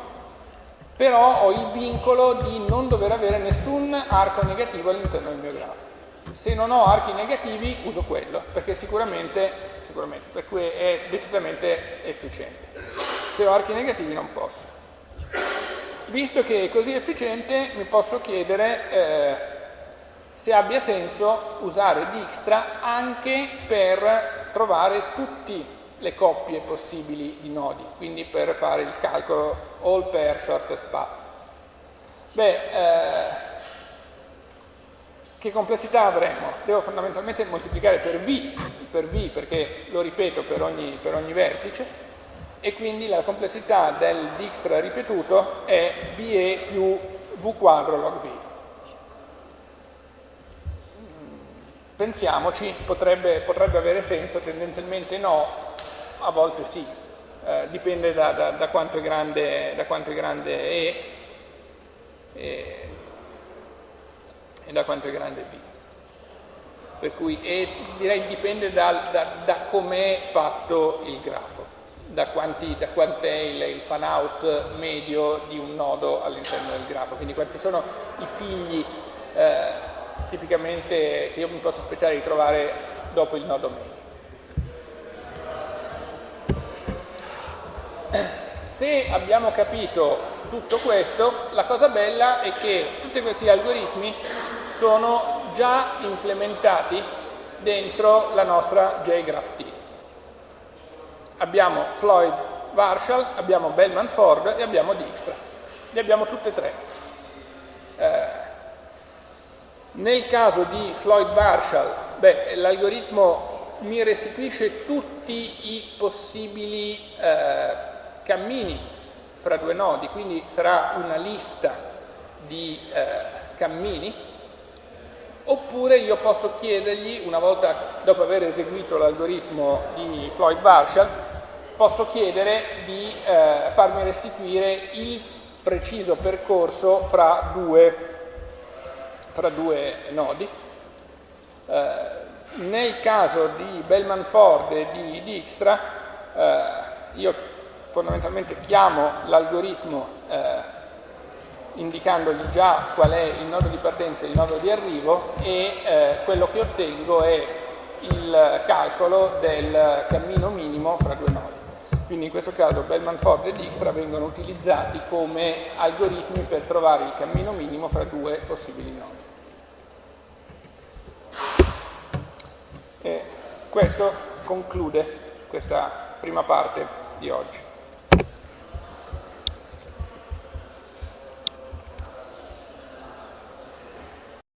però ho il vincolo di non dover avere nessun arco negativo all'interno del mio grafo. Se non ho archi negativi uso quello, perché sicuramente, sicuramente per cui è decisamente efficiente. Se ho archi negativi non posso. Visto che è così efficiente mi posso chiedere eh, se abbia senso usare Dijkstra anche per trovare tutti le coppie possibili di nodi, quindi per fare il calcolo all pair shortest path. Beh, eh, che complessità avremo? Devo fondamentalmente moltiplicare per V, per V perché lo ripeto per ogni, per ogni vertice, e quindi la complessità del Dijkstra ripetuto è VE più V quadro log V. Pensiamoci, potrebbe, potrebbe avere senso, tendenzialmente no, a volte sì, eh, dipende da, da, da, quanto grande, da, quanto è grande, E e, e da quanto è grande B. Per cui e, direi dipende da, da com'è fatto il grafo, da, quanti, da quant'è il, il fan out medio di un nodo all'interno del grafo, quindi quanti sono i figli eh, tipicamente che io mi posso aspettare di trovare dopo il nodo medio. Se abbiamo capito tutto questo, la cosa bella è che tutti questi algoritmi sono già implementati dentro la nostra JGraphT. Abbiamo Floyd Warshall, abbiamo Bellman Ford e abbiamo Dijkstra. Le abbiamo tutte e tre. Eh, nel caso di Floyd Warshall, l'algoritmo mi restituisce tutti i possibili eh, cammini fra due nodi, quindi sarà una lista di eh, cammini, oppure io posso chiedergli, una volta dopo aver eseguito l'algoritmo di Floyd-Warshall, posso chiedere di eh, farmi restituire il preciso percorso fra due, fra due nodi. Eh, nel caso di Bellman-Ford e di Dijkstra, eh, io fondamentalmente chiamo l'algoritmo eh, indicandogli già qual è il nodo di partenza e il nodo di arrivo e eh, quello che ottengo è il calcolo del cammino minimo fra due nodi. Quindi in questo caso Bellman Ford e Dijkstra vengono utilizzati come algoritmi per trovare il cammino minimo fra due possibili nodi. E questo conclude questa prima parte di oggi.